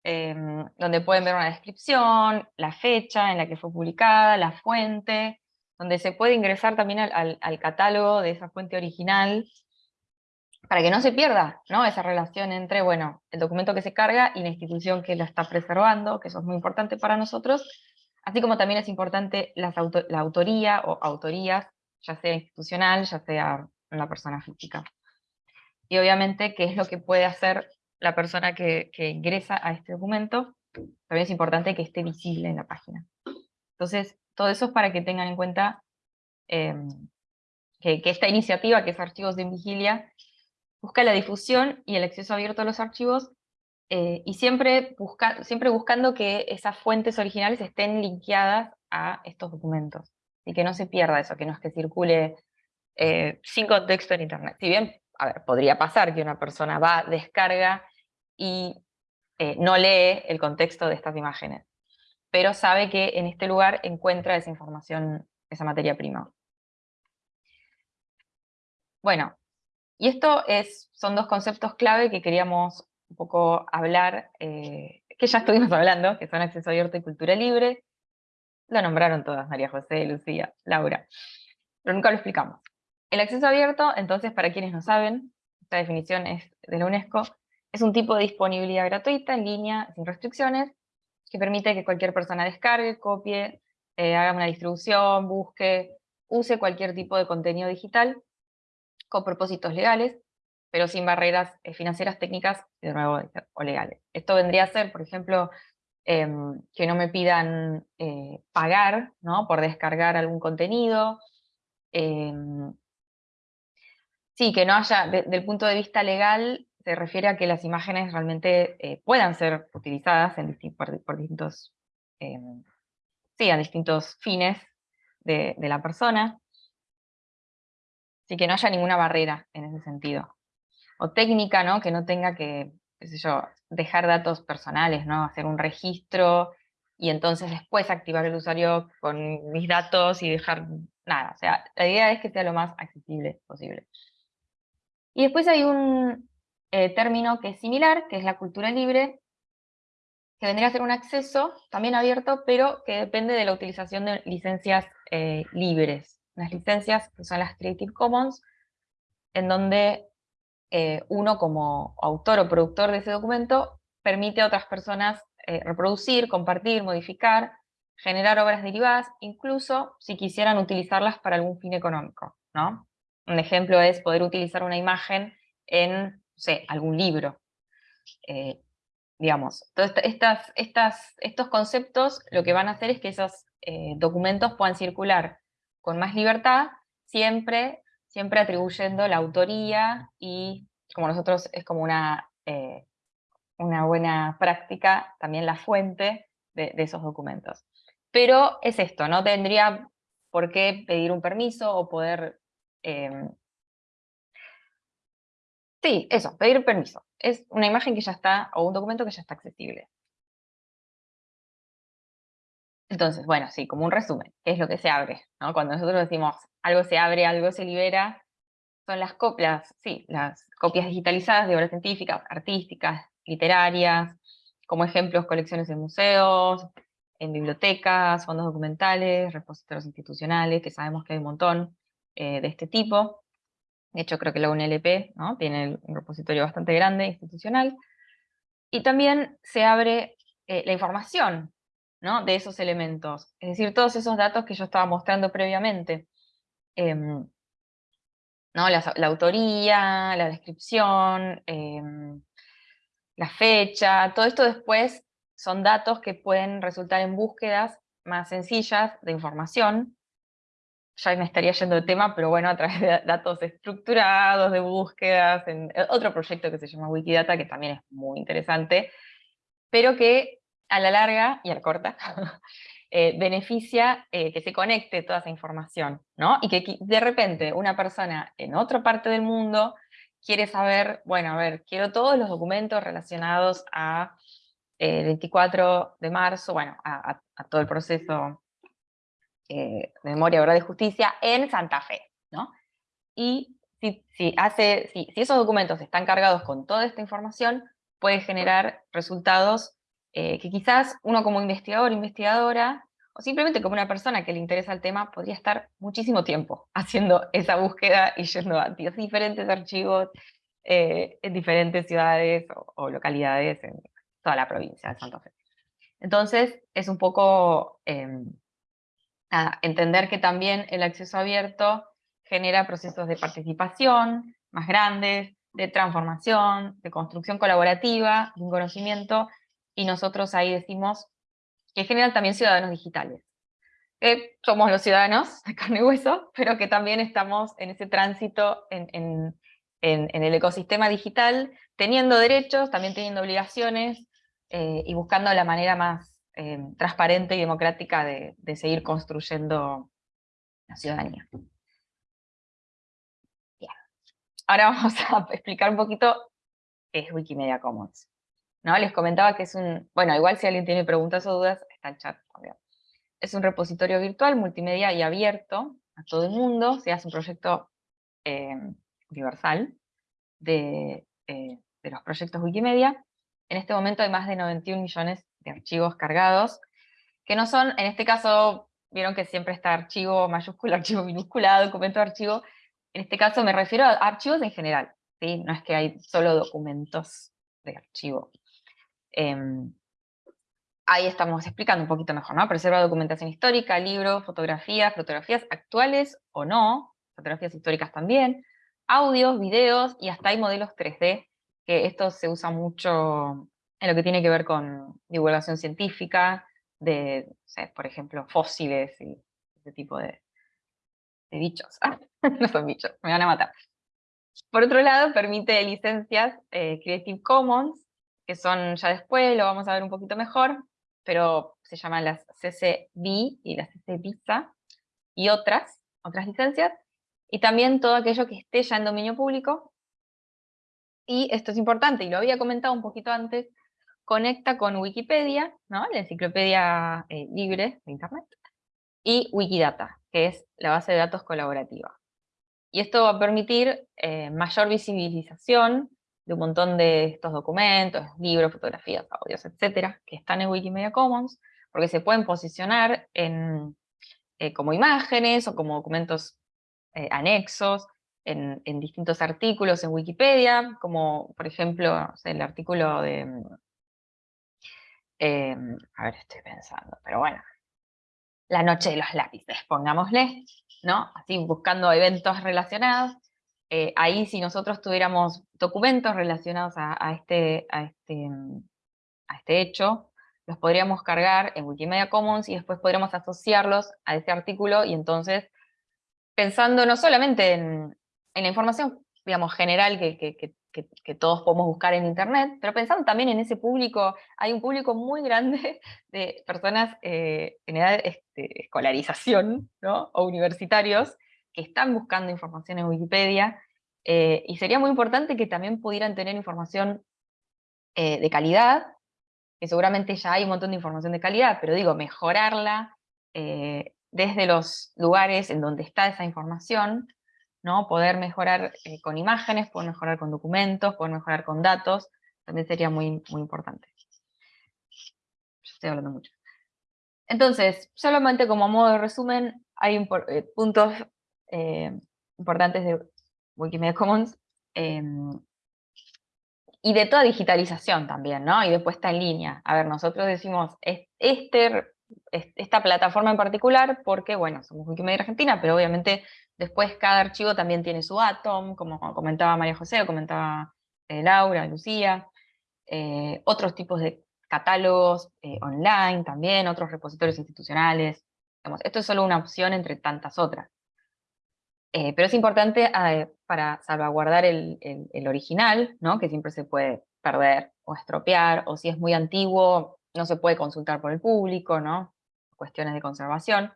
em, donde pueden ver una descripción, la fecha en la que fue publicada, la fuente, donde se puede ingresar también al, catálogo de esa fuente original, para que no se pierda ¿no? esa relación entre bueno, el documento que se carga y la institución que la está preservando, que eso es muy importante para nosotros, Así como también es importante la autoría o autorías, ya sea institucional, ya sea una persona física. Y obviamente, ¿qué es lo que puede hacer la persona que, ingresa a este documento? también es importante que esté visible en la página. Entonces, todo eso es para que tengan en cuenta em, que, esta iniciativa, que es Archivos de Vigilia, busca la difusión y el acceso abierto a los archivos, eh, y siempre, busca, siempre buscando que esas fuentes originales estén linkeadas a estos documentos, y que no se pierda eso, que no es que circule eh, sin contexto en Internet. Si bien, a ver, podría pasar que una persona va, descarga y eh, no lee el contexto de estas imágenes, pero sabe que en este lugar encuentra esa información, esa materia prima. Bueno, y esto es, son dos conceptos clave que queríamos un poco hablar, eh, que ya estuvimos hablando, que son acceso abierto y cultura libre. Lo nombraron todas, María José, Lucía, Laura, pero nunca lo explicamos. El acceso abierto, entonces, para quienes no saben, esta definición es de la UNESCO, es un tipo de disponibilidad gratuita, en línea, sin restricciones, que permite que cualquier persona descargue, copie, eh, haga una distribución, busque, use cualquier tipo de contenido digital con propósitos legales, pero sin barreras eh, financieras, técnicas y de nuevo o legales. Esto vendría a ser, por ejemplo, em, que no me pidan eh, pagar ¿no? por descargar algún contenido, em, sí, que no haya, desde el punto de vista legal, se refiere a que las imágenes realmente eh, puedan ser utilizadas por, distintos, em, sí, a distintos fines de, de la persona, Así que no haya ninguna barrera en ese sentido. O técnica, ¿no? Que no tenga que, yo, dejar datos personales, ¿no? Hacer un registro y entonces después activar el usuario con mis datos y dejar nada. O sea, la idea es que sea lo más accesible posible. Y después hay un eh, término que es similar, que es la cultura libre, que vendría a ser un acceso también abierto, pero que depende de la utilización de licencias eh, libres las licencias que son las Creative Commons, en donde eh, uno como autor o productor de ese documento permite a otras personas eh, reproducir, compartir, modificar, generar obras derivadas, incluso si quisieran utilizarlas para algún fin económico. ¿no? Un ejemplo es poder utilizar una imagen en algún libro. Eh, digamos, estas, estos conceptos lo que van a hacer es que esos documentos puedan circular con más libertad, siempre, siempre atribuyendo la autoría y como nosotros es como una, eh, una buena práctica, también la fuente de, esos documentos. Pero es esto, no tendría por qué pedir un permiso o poder... Em, sí, eso, pedir permiso. Es una imagen que ya está, o un documento que ya está accesible. Entonces, bueno, sí, como un resumen, ¿qué es lo que se abre? Cuando nosotros decimos algo se abre, algo se libera, son las copias, sí, las copias digitalizadas de obras científicas, artísticas, literarias, como ejemplos colecciones en museos, en bibliotecas, fondos documentales, repositorios institucionales, que sabemos que hay un montón eh, de este tipo. De hecho, creo que la UNLP ¿no? tiene un repositorio bastante grande, institucional. Y también se abre eh, la información de esos elementos. Es decir, todos esos datos que yo estaba mostrando previamente. Em, ¿no? La, autoría, la descripción, em, la fecha, todo esto después son datos que pueden resultar en búsquedas más sencillas de información. Ya me estaría yendo de tema, pero bueno, a través de datos estructurados, de búsquedas, en eh, otro proyecto que se llama Wikidata, que también es muy interesante, pero que a la larga y a la corta, eh, beneficia eh, que se conecte toda esa información, ¿no? Y que de repente una persona en otra parte del mundo quiere saber, bueno, a ver, quiero todos los documentos relacionados a el eh, 24 de marzo, bueno, a, todo el proceso de memoria, verdad y justicia en Santa Fe, ¿no? Y si, hace, si esos documentos están cargados con toda esta información, puede generar resultados eh, que quizás uno como investigador, investigadora, o simplemente como una persona que le interesa el tema, podría estar muchísimo tiempo haciendo esa búsqueda y yendo a diferentes archivos eh, en diferentes ciudades o, localidades en toda la provincia de Santa Fe. Entonces, es un poco em, entender que también el acceso abierto genera procesos de participación más grandes, de transformación, de construcción colaborativa, de un conocimiento y nosotros ahí decimos que en general también ciudadanos digitales. Somos los ciudadanos de carne y hueso, pero que también estamos en ese tránsito en, el ecosistema digital, teniendo derechos, también teniendo obligaciones, eh, y buscando la manera más eh, transparente y democrática de, seguir construyendo la ciudadanía. Ahora vamos a explicar un poquito qué es Wikimedia Commons. ¿No? Les comentaba que es un, bueno, igual si alguien tiene preguntas o dudas, está el chat. Es un repositorio virtual, multimedia y abierto a todo el mundo, se hace un proyecto eh, universal de, eh, de, los proyectos Wikimedia. En este momento hay más de 91 millones de archivos cargados, que no son, en este caso, vieron que siempre está archivo mayúscula, archivo minúscula, documento archivo, en este caso me refiero a archivos en general, ¿sí? no es que hay solo documentos de archivo. Em, ahí estamos explicando un poquito mejor, ¿no? Preserva documentación histórica, libros, fotografías, fotografías actuales o no, fotografías históricas también, audios, videos, y hasta hay modelos 3D, que esto se usa mucho en lo que tiene que ver con divulgación científica, de, por ejemplo, fósiles y ese tipo de, bichos. no son bichos, me van a matar. Por otro lado, permite licencias eh, Creative Commons, que son ya después, lo vamos a ver un poquito mejor, pero se llaman las CC y las CC BISA, y otras, otras licencias, y también todo aquello que esté ya en dominio público, y esto es importante, y lo había comentado un poquito antes, conecta con Wikipedia, ¿no? la enciclopedia eh, libre de Internet, y Wikidata, que es la base de datos colaborativa. Y esto va a permitir eh, mayor visibilización de un montón de estos documentos, libros, fotografías, audios, etcétera, que están en Wikimedia Commons, porque se pueden posicionar en, eh, como imágenes o como documentos eh, anexos en, distintos artículos en Wikipedia, como por ejemplo el artículo de... Em, a ver, estoy pensando, pero bueno, la noche de los lápices, pongámosle, ¿no? Así buscando eventos relacionados, eh, ahí si nosotros tuviéramos documentos relacionados a, este, a, este, a este hecho, los podríamos cargar en Wikimedia Commons y después podríamos asociarlos a este artículo y entonces, pensando no solamente en, la información, digamos, general que, todos podemos buscar en internet, pero pensando también en ese público, hay un público muy grande de personas eh, en edad de este, escolarización, ¿no? o universitarios, que están buscando información en Wikipedia, eh, y sería muy importante que también pudieran tener información eh, de calidad, que seguramente ya hay un montón de información de calidad, pero digo, mejorarla eh, desde los lugares en donde está esa información, ¿no? poder mejorar con imágenes, poder mejorar con documentos, poder mejorar con datos, también sería muy, muy importante. Yo estoy hablando mucho. Entonces, solamente como modo de resumen, hay puntos eh, importantes de Wikimedia Commons, em, y de toda digitalización también, ¿no? Y después está en línea. A ver, nosotros decimos este, esta plataforma en particular porque, bueno, somos Wikimedia Argentina, pero obviamente después cada archivo también tiene su Atom, como comentaba María José, o comentaba eh, Laura, Lucía, eh, otros tipos de catálogos online también, otros repositorios institucionales. esto es solo una opción entre tantas otras. Eh, pero es importante eh, para salvaguardar el, original, ¿no? que siempre se puede perder o estropear, o si es muy antiguo, no se puede consultar por el público, ¿no? cuestiones de conservación.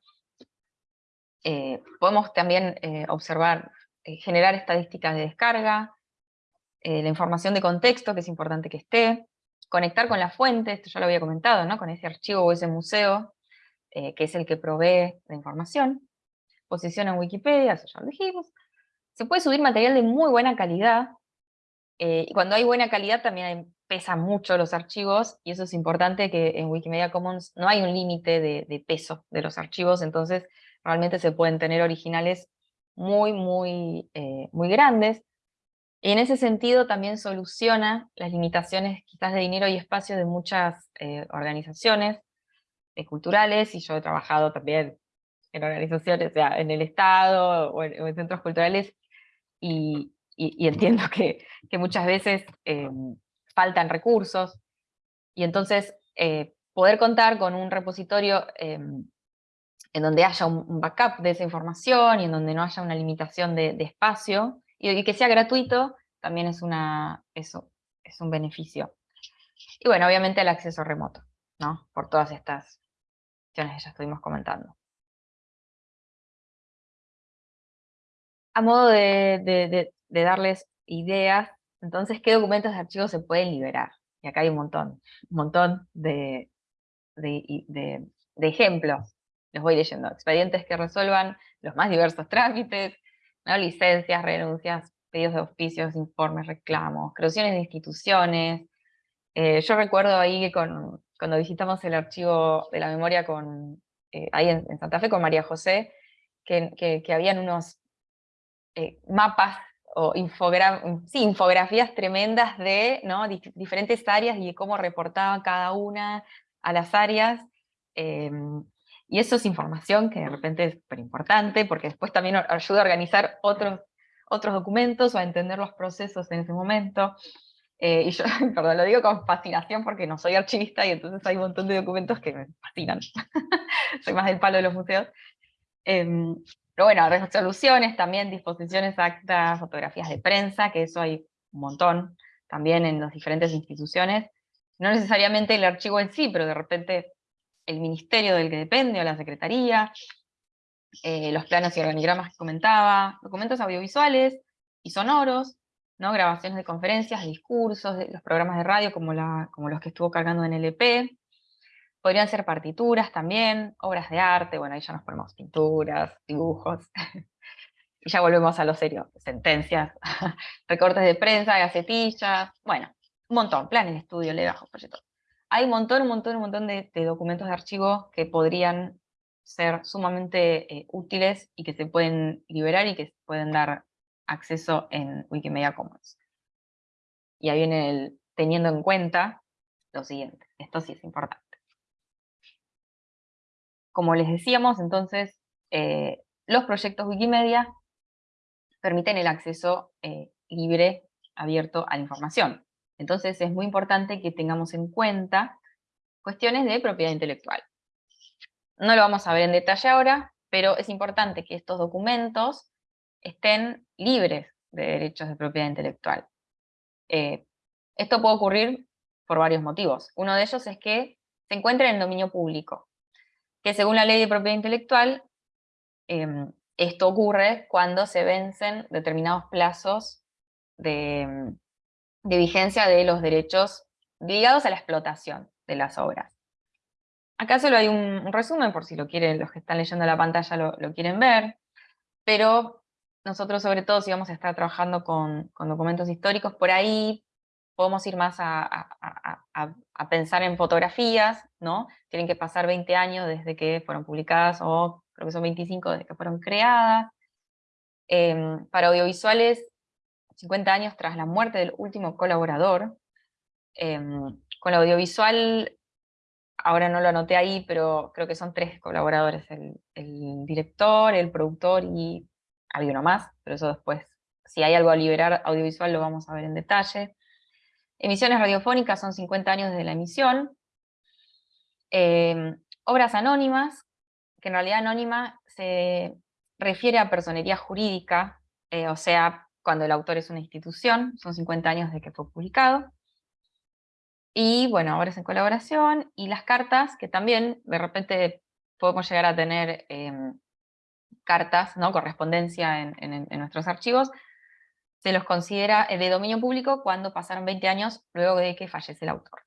Eh, podemos también observar, generar estadísticas de descarga, la información de contexto, que es importante que esté, conectar con la fuente, esto ya lo había comentado, ¿no? con ese archivo o ese museo, que es el que provee la información, posición en Wikipedia, eso ya lo dijimos. Se puede subir material de muy buena calidad, eh, y cuando hay buena calidad también pesan mucho los archivos, y eso es importante que en Wikimedia Commons no hay un límite de, peso de los archivos, entonces realmente se pueden tener originales muy, muy, eh, muy grandes, y en ese sentido también soluciona las limitaciones quizás de dinero y espacio de muchas eh, organizaciones culturales, y yo he trabajado también en organizaciones, o sea, en el Estado o en, centros culturales, y, entiendo que, muchas veces em, faltan recursos, Y entonces, eh, poder contar con un repositorio em, en donde haya un, backup de esa información y en donde no haya una limitación de, espacio, y, que sea gratuito, también es, una, eso, es un beneficio. Y bueno, obviamente el acceso remoto, ¿no? Por todas estas cuestiones que ya estuvimos comentando. A modo de, darles ideas, entonces, ¿qué documentos de archivos se pueden liberar? Y acá hay un montón, un montón de, ejemplos. Los voy leyendo. Expedientes que resuelvan los más diversos trámites, ¿no? licencias, renuncias, pedidos de oficios, informes, reclamos, creaciones de instituciones. Eh, yo recuerdo ahí que cuando visitamos el archivo de la memoria eh, ahí en, Santa Fe con María José, que, habían unos eh, mapas o infografías tremendas de ¿no? diferentes áreas y de cómo reportaban cada una a las áreas. Em, y eso es información que de repente es súper importante, porque después también ayuda a organizar otros, otros documentos o a entender los procesos en ese momento. Eh, y yo, perdón, lo digo con fascinación porque no soy archivista y entonces hay un montón de documentos que me fascinan. soy más del palo de los museos. Em, pero bueno, resoluciones también, disposiciones, actas, fotografías de prensa, que eso hay un montón también en las diferentes instituciones. No necesariamente el archivo en sí, pero de repente el ministerio del que depende, o la secretaría, eh, los planos y organigramas que comentaba, documentos audiovisuales y sonoros, ¿no? grabaciones de conferencias, discursos, los programas de radio como, como los que estuvo cargando en LP, podrían ser partituras también, obras de arte, bueno, ahí ya nos ponemos pinturas, dibujos, y ya volvemos a lo serio, sentencias, recortes de prensa, gacetillas, bueno, un montón, planes de estudio, legajos, proyectos hay un montón, un montón, un montón de, documentos de archivo que podrían ser sumamente eh, útiles y que se pueden liberar y que pueden dar acceso en Wikimedia Commons. Y ahí viene el teniendo en cuenta lo siguiente, esto sí es importante. Como les decíamos, entonces, eh, los proyectos Wikimedia permiten el acceso eh, libre, abierto a la información. Entonces es muy importante que tengamos en cuenta cuestiones de propiedad intelectual. No lo vamos a ver en detalle ahora, pero es importante que estos documentos estén libres de derechos de propiedad intelectual. Eh, esto puede ocurrir por varios motivos. Uno de ellos es que se encuentren en dominio público, que según la ley de propiedad intelectual, em, esto ocurre cuando se vencen determinados plazos de, de vigencia de los derechos ligados a la explotación de las obras. Acá solo hay un, resumen, por si lo quieren, los que están leyendo la pantalla lo, quieren ver, pero nosotros sobre todo si vamos a estar trabajando con, documentos históricos, por ahí podemos ir más a, pensar en fotografías, ¿no? Tienen que pasar 20 años desde que fueron publicadas, o creo que son 25 desde que fueron creadas. Em, para audiovisuales 50 años tras la muerte del último colaborador. Em, con la audiovisual, ahora no lo anoté ahí, pero creo que son tres colaboradores, el, director, el productor y había uno más, pero eso después, si hay algo a liberar audiovisual lo vamos a ver en detalle. Emisiones radiofónicas son 50 años desde la emisión. Em, obras anónimas, que en realidad anónima se refiere a personería jurídica, eh, o sea, cuando el autor es una institución, son 50 años de que fue publicado. Y bueno, es en colaboración, y las cartas, que también de repente podemos llegar a tener em, cartas, ¿no? correspondencia en, nuestros archivos, se los considera eh, de dominio público cuando pasaron 20 años luego de que fallece el autor.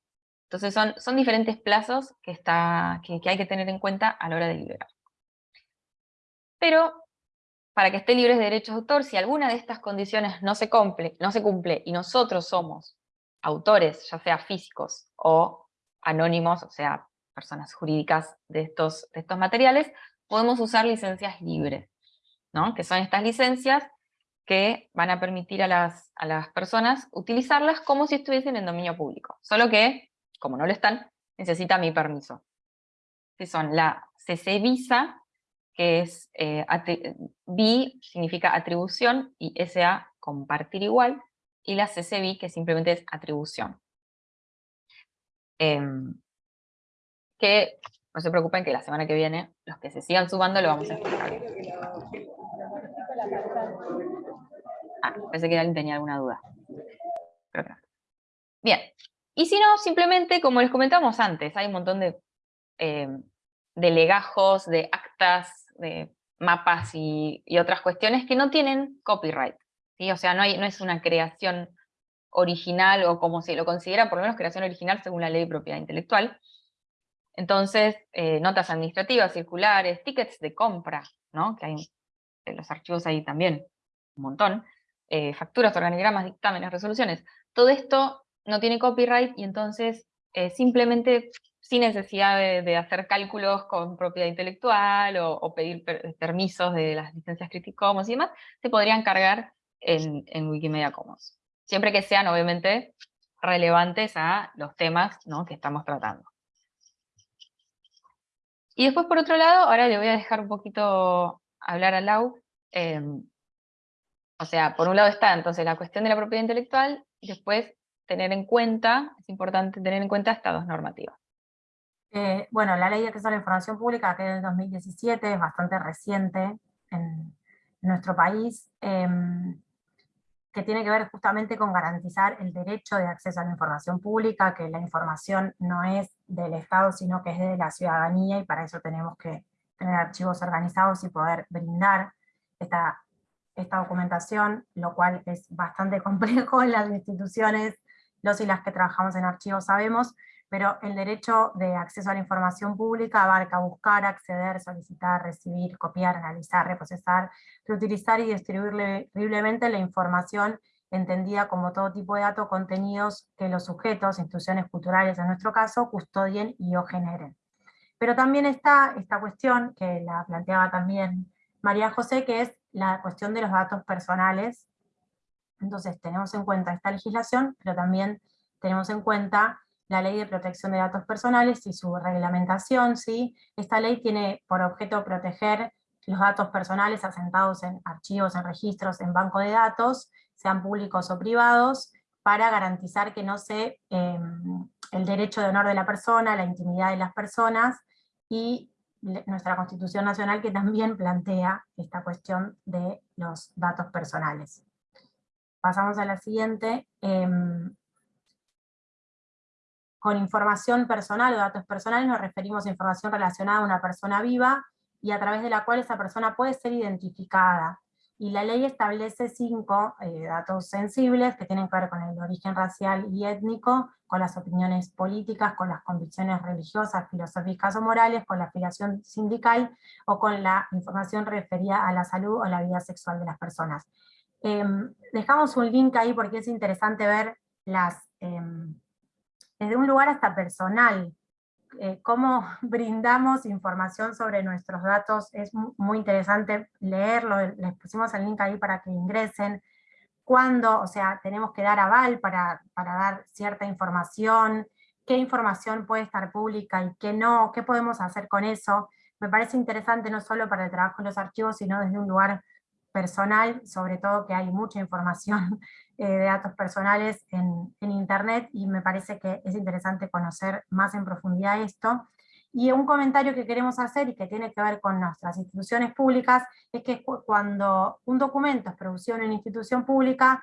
Entonces son, son diferentes plazos que, está, que, hay que tener en cuenta a la hora de liberar. Pero para que esté libre de derechos de autor, si alguna de estas condiciones no se, cumple, no se cumple y nosotros somos autores, ya sea físicos o anónimos, o sea, personas jurídicas de estos, estos materiales, podemos usar licencias libres, ¿no? que son estas licencias que van a permitir a las, a las personas utilizarlas como si estuviesen en dominio público, solo que, como no lo están, necesita mi permiso. Que son la CC Visa, que es eh, B significa atribución y SA compartir igual, y la CCB que simplemente es atribución. Em, que no se preocupen que la semana que viene, los que se sigan sumando lo vamos a explicar. Ah, pensé que alguien tenía alguna duda. Bien, y si no, simplemente, como les comentamos antes, hay un montón de, em, de legajos, de actas, de mapas y, otras cuestiones que no tienen copyright. O sea, no es una creación original o como se lo considera, por lo menos creación original según la ley de propiedad intelectual. Entonces, eh, notas administrativas, circulares, tickets de compra, ¿no? que hay en los archivos ahí también un montón, eh, facturas, organigramas, dictámenes, resoluciones. Todo esto no tiene copyright y entonces eh, simplemente sin necesidad de, hacer cálculos con propiedad intelectual o, pedir permisos de las licencias Creative Commons y demás, se podrían cargar en, en Wikimedia Commons. Siempre que sean, obviamente, relevantes a los temas que estamos tratando. Y después, por otro lado, ahora le voy a dejar un poquito hablar a Lau. Em, o sea, por un lado está entonces la cuestión de la propiedad intelectual, y después tener en cuenta, es importante tener en cuenta estados normativos. Eh, bueno, la ley de acceso a la información pública, que es del 2017, es bastante reciente en nuestro país, em, que tiene que ver justamente con garantizar el derecho de acceso a la información pública, que la información no es del Estado, sino que es de la ciudadanía, y para eso tenemos que tener archivos organizados y poder brindar esta, esta documentación, lo cual es bastante complejo en las instituciones, los y las que trabajamos en archivos sabemos, pero el derecho de acceso a la información pública abarca buscar, acceder, solicitar, recibir, copiar, analizar, reprocesar, reutilizar y distribuir libremente la información entendida como todo tipo de datos contenidos que los sujetos, instituciones culturales en nuestro caso, custodien y o generen. Pero también está esta cuestión, que la planteaba también María José, que es la cuestión de los datos personales. Entonces tenemos en cuenta esta legislación, pero también tenemos en cuenta la Ley de Protección de Datos Personales y su reglamentación, ¿sí? Esta ley tiene por objeto proteger los datos personales asentados en archivos, en registros, en banco de datos, sean públicos o privados, para garantizar que no se, em, el derecho de honor de la persona, la intimidad de las personas, y nuestra Constitución Nacional que también plantea esta cuestión de los datos personales. Pasamos a la siguiente. Em, con información personal o datos personales nos referimos a información relacionada a una persona viva y a través de la cual esa persona puede ser identificada. Y la ley establece cinco eh, datos sensibles que tienen que ver con el origen racial y étnico, con las opiniones políticas, con las convicciones religiosas, filosóficas o morales, con la afiliación sindical o con la información referida a la salud o la vida sexual de las personas. Em, dejamos un link ahí porque es interesante ver las, em, desde un lugar hasta personal, eh, cómo brindamos información sobre nuestros datos, es muy interesante leerlo, les pusimos el link ahí para que ingresen, cuándo, o sea, tenemos que dar aval para, para dar cierta información, qué información puede estar pública y qué no, qué podemos hacer con eso, me parece interesante no solo para el trabajo en los archivos, sino desde un lugar personal, sobre todo que hay mucha información eh, de datos personales en, internet y me parece que es interesante conocer más en profundidad esto. Y un comentario que queremos hacer y que tiene que ver con nuestras instituciones públicas es que cuando un documento es producido en una institución pública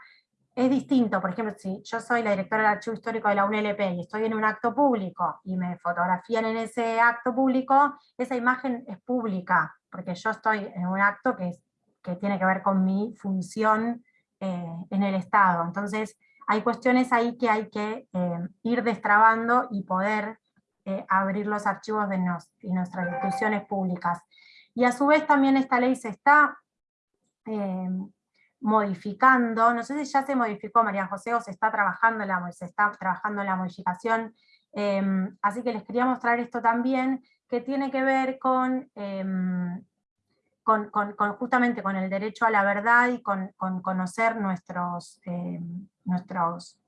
es distinto, por ejemplo, si yo soy la directora del Archivo Histórico de la UNLP y estoy en un acto público y me fotografían en ese acto público, esa imagen es pública, porque yo estoy en un acto que es que tiene que ver con mi función eh, en el Estado. Entonces, hay cuestiones ahí que hay que eh, ir destrabando y poder eh, abrir los archivos de, nuestras instituciones públicas. Y a su vez también esta ley se está modificando, no sé si ya se modificó María José o se está trabajando en la, se está trabajando en la modificación, así que les quería mostrar esto también, que tiene que ver con justamente con el derecho a la verdad y con, conocer nuestros, eh,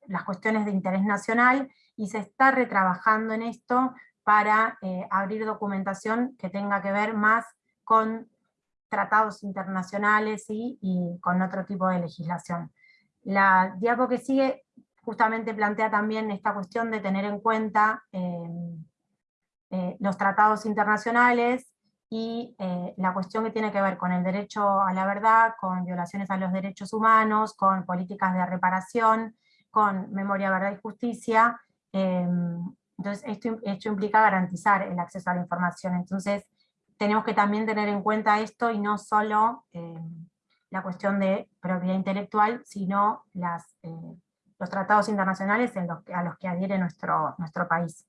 las cuestiones de interés nacional, y se está retrabajando en esto para eh, abrir documentación que tenga que ver más con tratados internacionales y, con otro tipo de legislación. La diapo que sigue justamente plantea también esta cuestión de tener en cuenta los tratados internacionales y la cuestión que tiene que ver con el derecho a la verdad, con violaciones a los derechos humanos, con políticas de reparación, con memoria, verdad y justicia, entonces esto, implica garantizar el acceso a la información, entonces tenemos que también tener en cuenta esto y no solo la cuestión de propiedad intelectual, sino eh, los tratados internacionales a los que adhiere nuestro, nuestro país.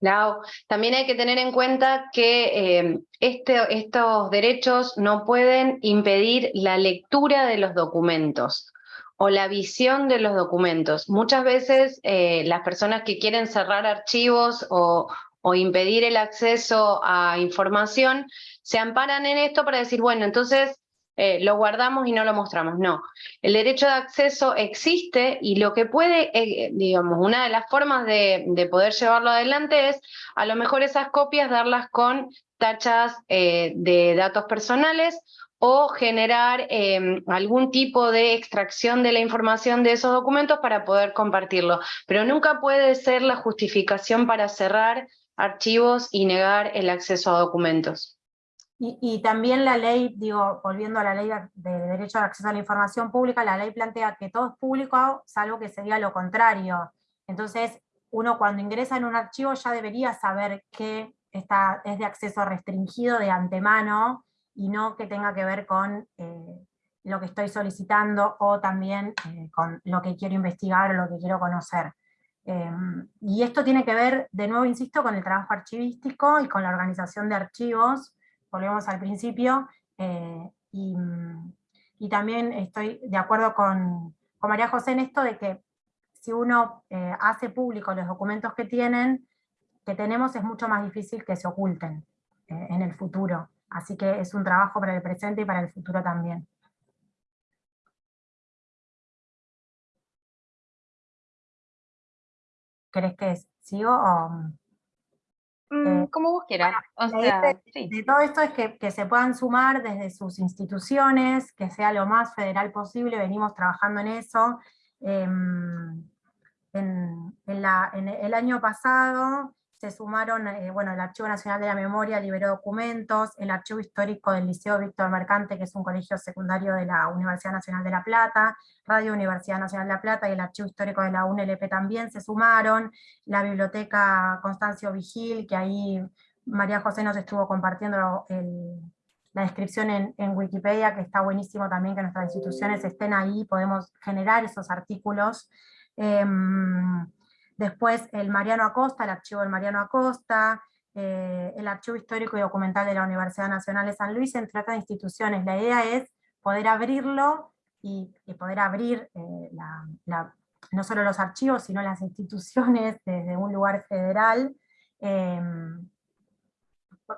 Lau, también hay que tener en cuenta que eh, este, estos derechos no pueden impedir la lectura de los documentos o la visión de los documentos. Muchas veces eh, las personas que quieren cerrar archivos o impedir el acceso a información, se amparan en esto para decir, bueno, entonces eh, lo guardamos y no lo mostramos. No, el derecho de acceso existe y lo que puede, eh, digamos, una de las formas de, poder llevarlo adelante es a lo mejor esas copias darlas con tachas eh, de datos personales o generar em, algún tipo de extracción de la información de esos documentos para poder compartirlo. Pero nunca puede ser la justificación para cerrar archivos y negar el acceso a documentos. Y, también la ley, digo, volviendo a la ley de, derecho al acceso a la información pública, la ley plantea que todo es público, salvo que sería lo contrario. Entonces, uno cuando ingresa en un archivo ya debería saber que está, es de acceso restringido de antemano, y no que tenga que ver con eh, lo que estoy solicitando, o también eh, con lo que quiero investigar o lo que quiero conocer. Em, y esto tiene que ver, de nuevo insisto, con el trabajo archivístico y con la organización de archivos, volvemos al principio, eh, y, también estoy de acuerdo con, María José en esto de que si uno eh, hace público los documentos que tienen, que tenemos, es mucho más difícil que se oculten eh, en el futuro. Así que es un trabajo para el presente y para el futuro también. ¿Querés que sigo o...? Mm, eh, como vos quieras. de, todo esto es que, se puedan sumar desde sus instituciones, que sea lo más federal posible, venimos trabajando en eso. Em, en, en, el año pasado se sumaron, eh, bueno, el Archivo Nacional de la Memoria liberó documentos, el Archivo Histórico del Liceo Víctor Mercante, que es un colegio secundario de la Universidad Nacional de La Plata, Radio Universidad Nacional de La Plata y el Archivo Histórico de la UNLP también se sumaron, la Biblioteca Constancio Vigil, que ahí María José nos estuvo compartiendo la descripción en, Wikipedia, que está buenísimo también que nuestras instituciones estén ahí, podemos generar esos artículos. Em, Después el Mariano Acosta, el archivo del Mariano Acosta, eh, el Archivo Histórico y Documental de la Universidad Nacional de San Luis, entre otras instituciones. La idea es poder abrirlo y, poder abrir eh, no solo los archivos, sino las instituciones desde un lugar federal, em,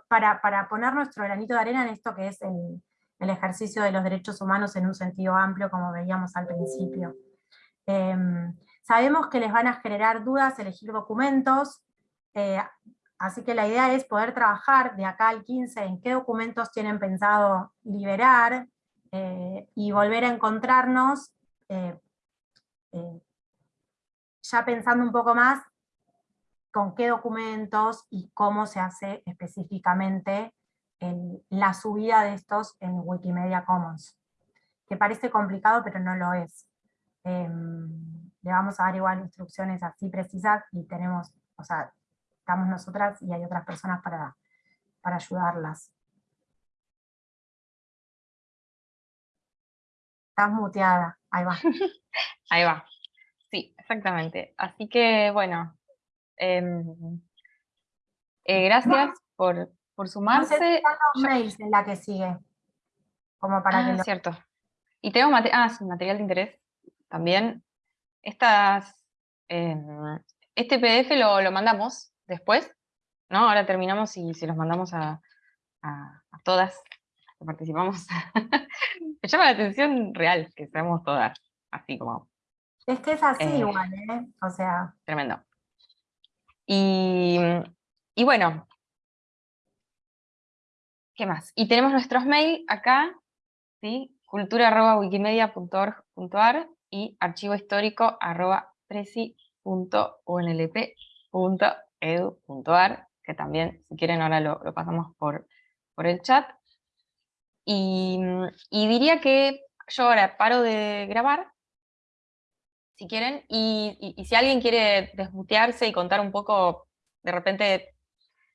para, poner nuestro granito de arena en esto que es el, ejercicio de los derechos humanos en un sentido amplio, como veíamos al principio. Em, Sabemos que les van a generar dudas elegir documentos, eh, así que la idea es poder trabajar de acá al 15 en qué documentos tienen pensado liberar, eh, y volver a encontrarnos eh, ya pensando un poco más con qué documentos y cómo se hace específicamente la subida de estos en Wikimedia Commons. Que parece complicado, pero no lo es. Em, le vamos a dar igual instrucciones así precisas y tenemos, o sea, estamos nosotras y hay otras personas para, para ayudarlas. Estás muteada, ahí va. ahí va, sí, exactamente. Así que, bueno, em, eh, gracias por, por sumarse. No mails en la que sigue, como para ah, cierto. Y tengo ah, material de interés también estas, em, este PDF lo, mandamos después, ¿no? Ahora terminamos y se los mandamos a, todas que participamos. Me llama la atención real que seamos todas, así como... Es que es así eh, igual, ¿eh? O sea... Tremendo. Y, y bueno, ¿qué más? Y tenemos nuestros mail acá, ¿sí? cultura.wikimedia.org.ar y archivohistórico arroba presi.unlp.edu.ar, que también, si quieren, ahora lo, pasamos por, por el chat. Y, diría que yo ahora paro de grabar, si quieren, y, si alguien quiere desmutearse y contar un poco, de repente,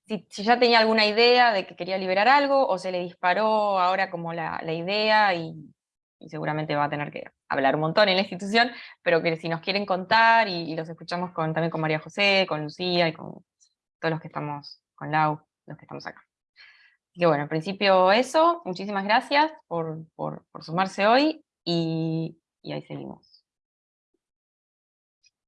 si, ya tenía alguna idea de que quería liberar algo, o se le disparó ahora como la, idea, y, seguramente va a tener que hablar un montón en la institución, pero que si nos quieren contar, y, los escuchamos con, también con María José, con Lucía, y con todos los que estamos, con Lau, los que estamos acá. Así que bueno, en principio eso, muchísimas gracias por, sumarse hoy, y ahí seguimos.